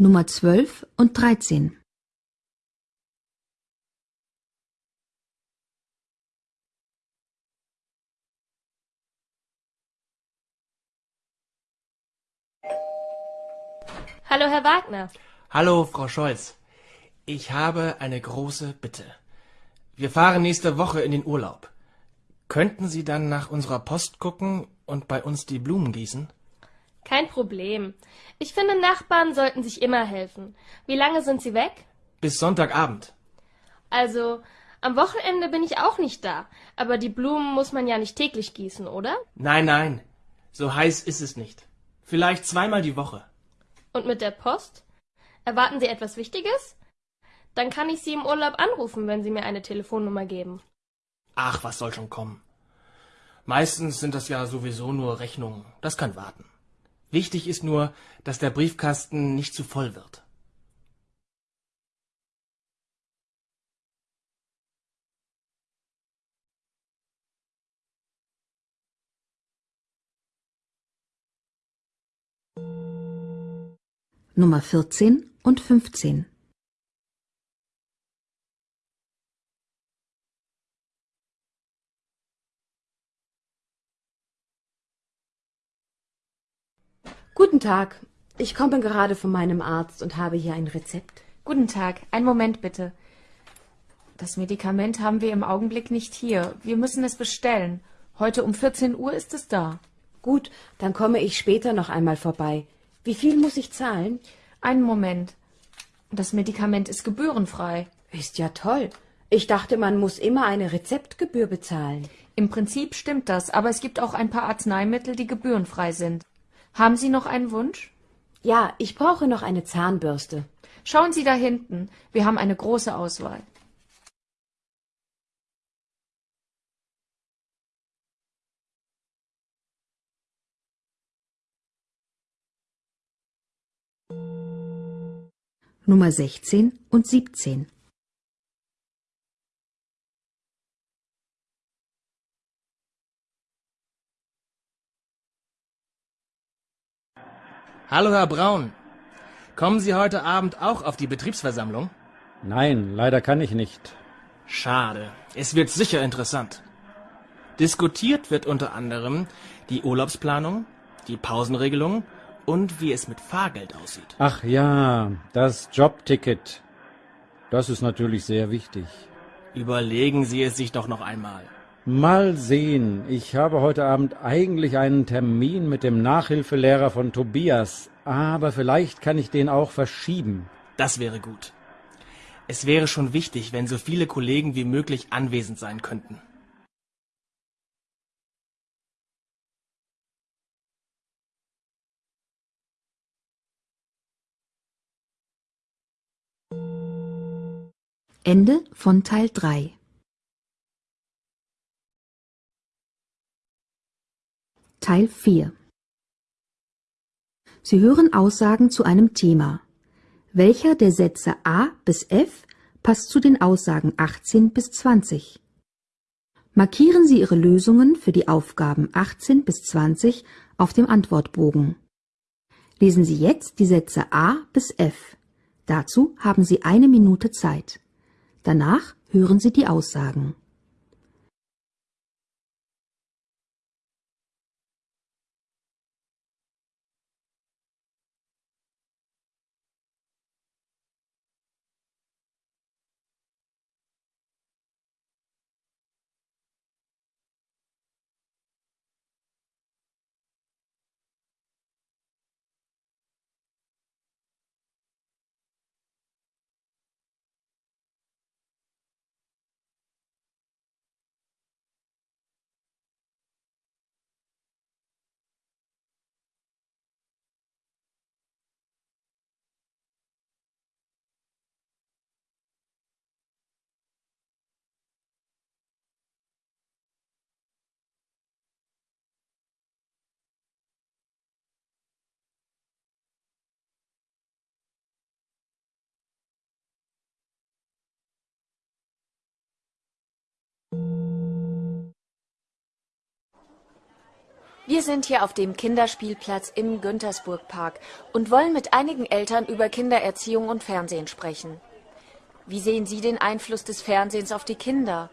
Nummer 12 und 13. Hallo, Herr Wagner. Hallo, Frau Scholz. Ich habe eine große Bitte. Wir fahren nächste Woche in den Urlaub. Könnten Sie dann nach unserer Post gucken und bei uns die Blumen gießen? Kein Problem. Ich finde, Nachbarn sollten sich immer helfen. Wie lange sind Sie weg? Bis Sonntagabend. Also, am Wochenende bin ich auch nicht da. Aber die Blumen muss man ja nicht täglich gießen, oder? Nein, nein. So heiß ist es nicht. Vielleicht zweimal die Woche. Und mit der Post? Erwarten Sie etwas Wichtiges? Dann kann ich Sie im Urlaub anrufen, wenn Sie mir eine Telefonnummer geben. Ach, was soll schon kommen. Meistens sind das ja sowieso nur Rechnungen. Das kann warten. Wichtig ist nur, dass der Briefkasten nicht zu voll wird. Nummer 14 und 15. Guten Tag. Ich komme gerade von meinem Arzt und habe hier ein Rezept. Guten Tag. Einen Moment bitte. Das Medikament haben wir im Augenblick nicht hier. Wir müssen es bestellen. Heute um 14 Uhr ist es da. Gut, dann komme ich später noch einmal vorbei. Wie viel muss ich zahlen? Einen Moment. Das Medikament ist gebührenfrei. Ist ja toll. Ich dachte, man muss immer eine Rezeptgebühr bezahlen. Im Prinzip stimmt das, aber es gibt auch ein paar Arzneimittel, die gebührenfrei sind. Haben Sie noch einen Wunsch? Ja, ich brauche noch eine Zahnbürste. Schauen Sie da hinten. Wir haben eine große Auswahl. Nummer 16 und 17. Hallo, Herr Braun. Kommen Sie heute Abend auch auf die Betriebsversammlung? Nein, leider kann ich nicht. Schade. Es wird sicher interessant. Diskutiert wird unter anderem die Urlaubsplanung, die Pausenregelung und wie es mit Fahrgeld aussieht. Ach ja, das Jobticket. Das ist natürlich sehr wichtig. Überlegen Sie es sich doch noch einmal. Mal sehen. Ich habe heute Abend eigentlich einen Termin mit dem Nachhilfelehrer von Tobias, aber vielleicht kann ich den auch verschieben. Das wäre gut. Es wäre schon wichtig, wenn so viele Kollegen wie möglich anwesend sein könnten. Ende von Teil 3 Teil 4 Sie hören Aussagen zu einem Thema. Welcher der Sätze A bis F passt zu den Aussagen 18 bis 20? Markieren Sie Ihre Lösungen für die Aufgaben 18 bis 20 auf dem Antwortbogen. Lesen Sie jetzt die Sätze A bis F. Dazu haben Sie eine Minute Zeit. Danach hören Sie die Aussagen. Wir sind hier auf dem Kinderspielplatz im Güntersburg-Park und wollen mit einigen Eltern über Kindererziehung und Fernsehen sprechen. Wie sehen Sie den Einfluss des Fernsehens auf die Kinder?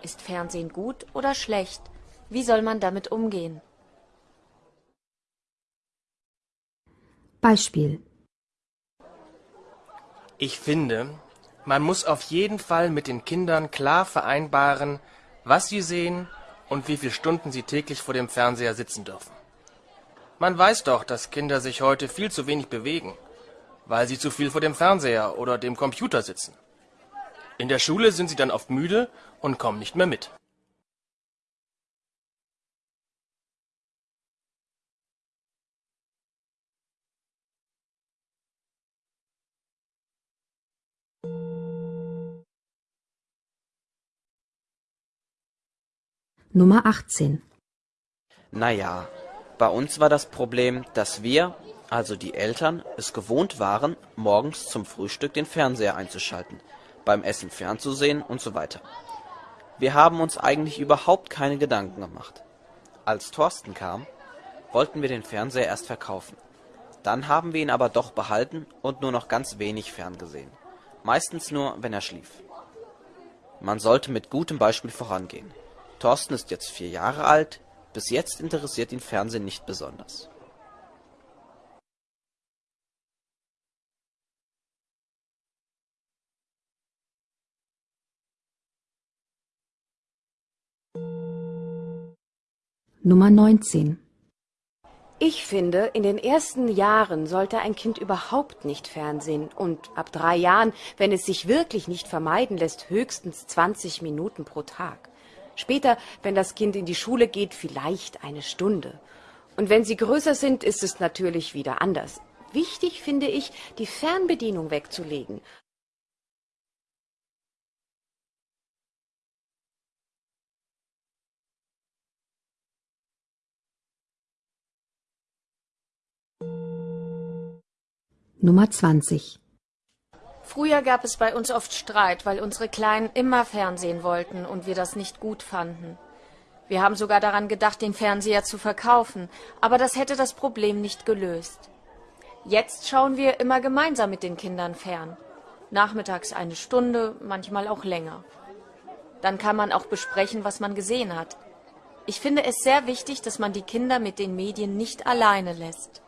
Ist Fernsehen gut oder schlecht? Wie soll man damit umgehen? Beispiel Ich finde, man muss auf jeden Fall mit den Kindern klar vereinbaren, was sie sehen und wie viele Stunden sie täglich vor dem Fernseher sitzen dürfen. Man weiß doch, dass Kinder sich heute viel zu wenig bewegen, weil sie zu viel vor dem Fernseher oder dem Computer sitzen. In der Schule sind sie dann oft müde und kommen nicht mehr mit. Nummer 18 Naja, bei uns war das Problem, dass wir, also die Eltern, es gewohnt waren, morgens zum Frühstück den Fernseher einzuschalten, beim Essen fernzusehen und so weiter. Wir haben uns eigentlich überhaupt keine Gedanken gemacht. Als Thorsten kam, wollten wir den Fernseher erst verkaufen. Dann haben wir ihn aber doch behalten und nur noch ganz wenig ferngesehen. Meistens nur, wenn er schlief. Man sollte mit gutem Beispiel vorangehen. Thorsten ist jetzt vier Jahre alt, bis jetzt interessiert ihn Fernsehen nicht besonders. Nummer 19 Ich finde, in den ersten Jahren sollte ein Kind überhaupt nicht fernsehen und ab drei Jahren, wenn es sich wirklich nicht vermeiden lässt, höchstens 20 Minuten pro Tag. Später, wenn das Kind in die Schule geht, vielleicht eine Stunde. Und wenn sie größer sind, ist es natürlich wieder anders. Wichtig finde ich, die Fernbedienung wegzulegen. Nummer 20 Früher gab es bei uns oft Streit, weil unsere Kleinen immer Fernsehen wollten und wir das nicht gut fanden. Wir haben sogar daran gedacht, den Fernseher zu verkaufen, aber das hätte das Problem nicht gelöst. Jetzt schauen wir immer gemeinsam mit den Kindern fern. Nachmittags eine Stunde, manchmal auch länger. Dann kann man auch besprechen, was man gesehen hat. Ich finde es sehr wichtig, dass man die Kinder mit den Medien nicht alleine lässt.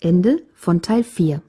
Ende von Teil 4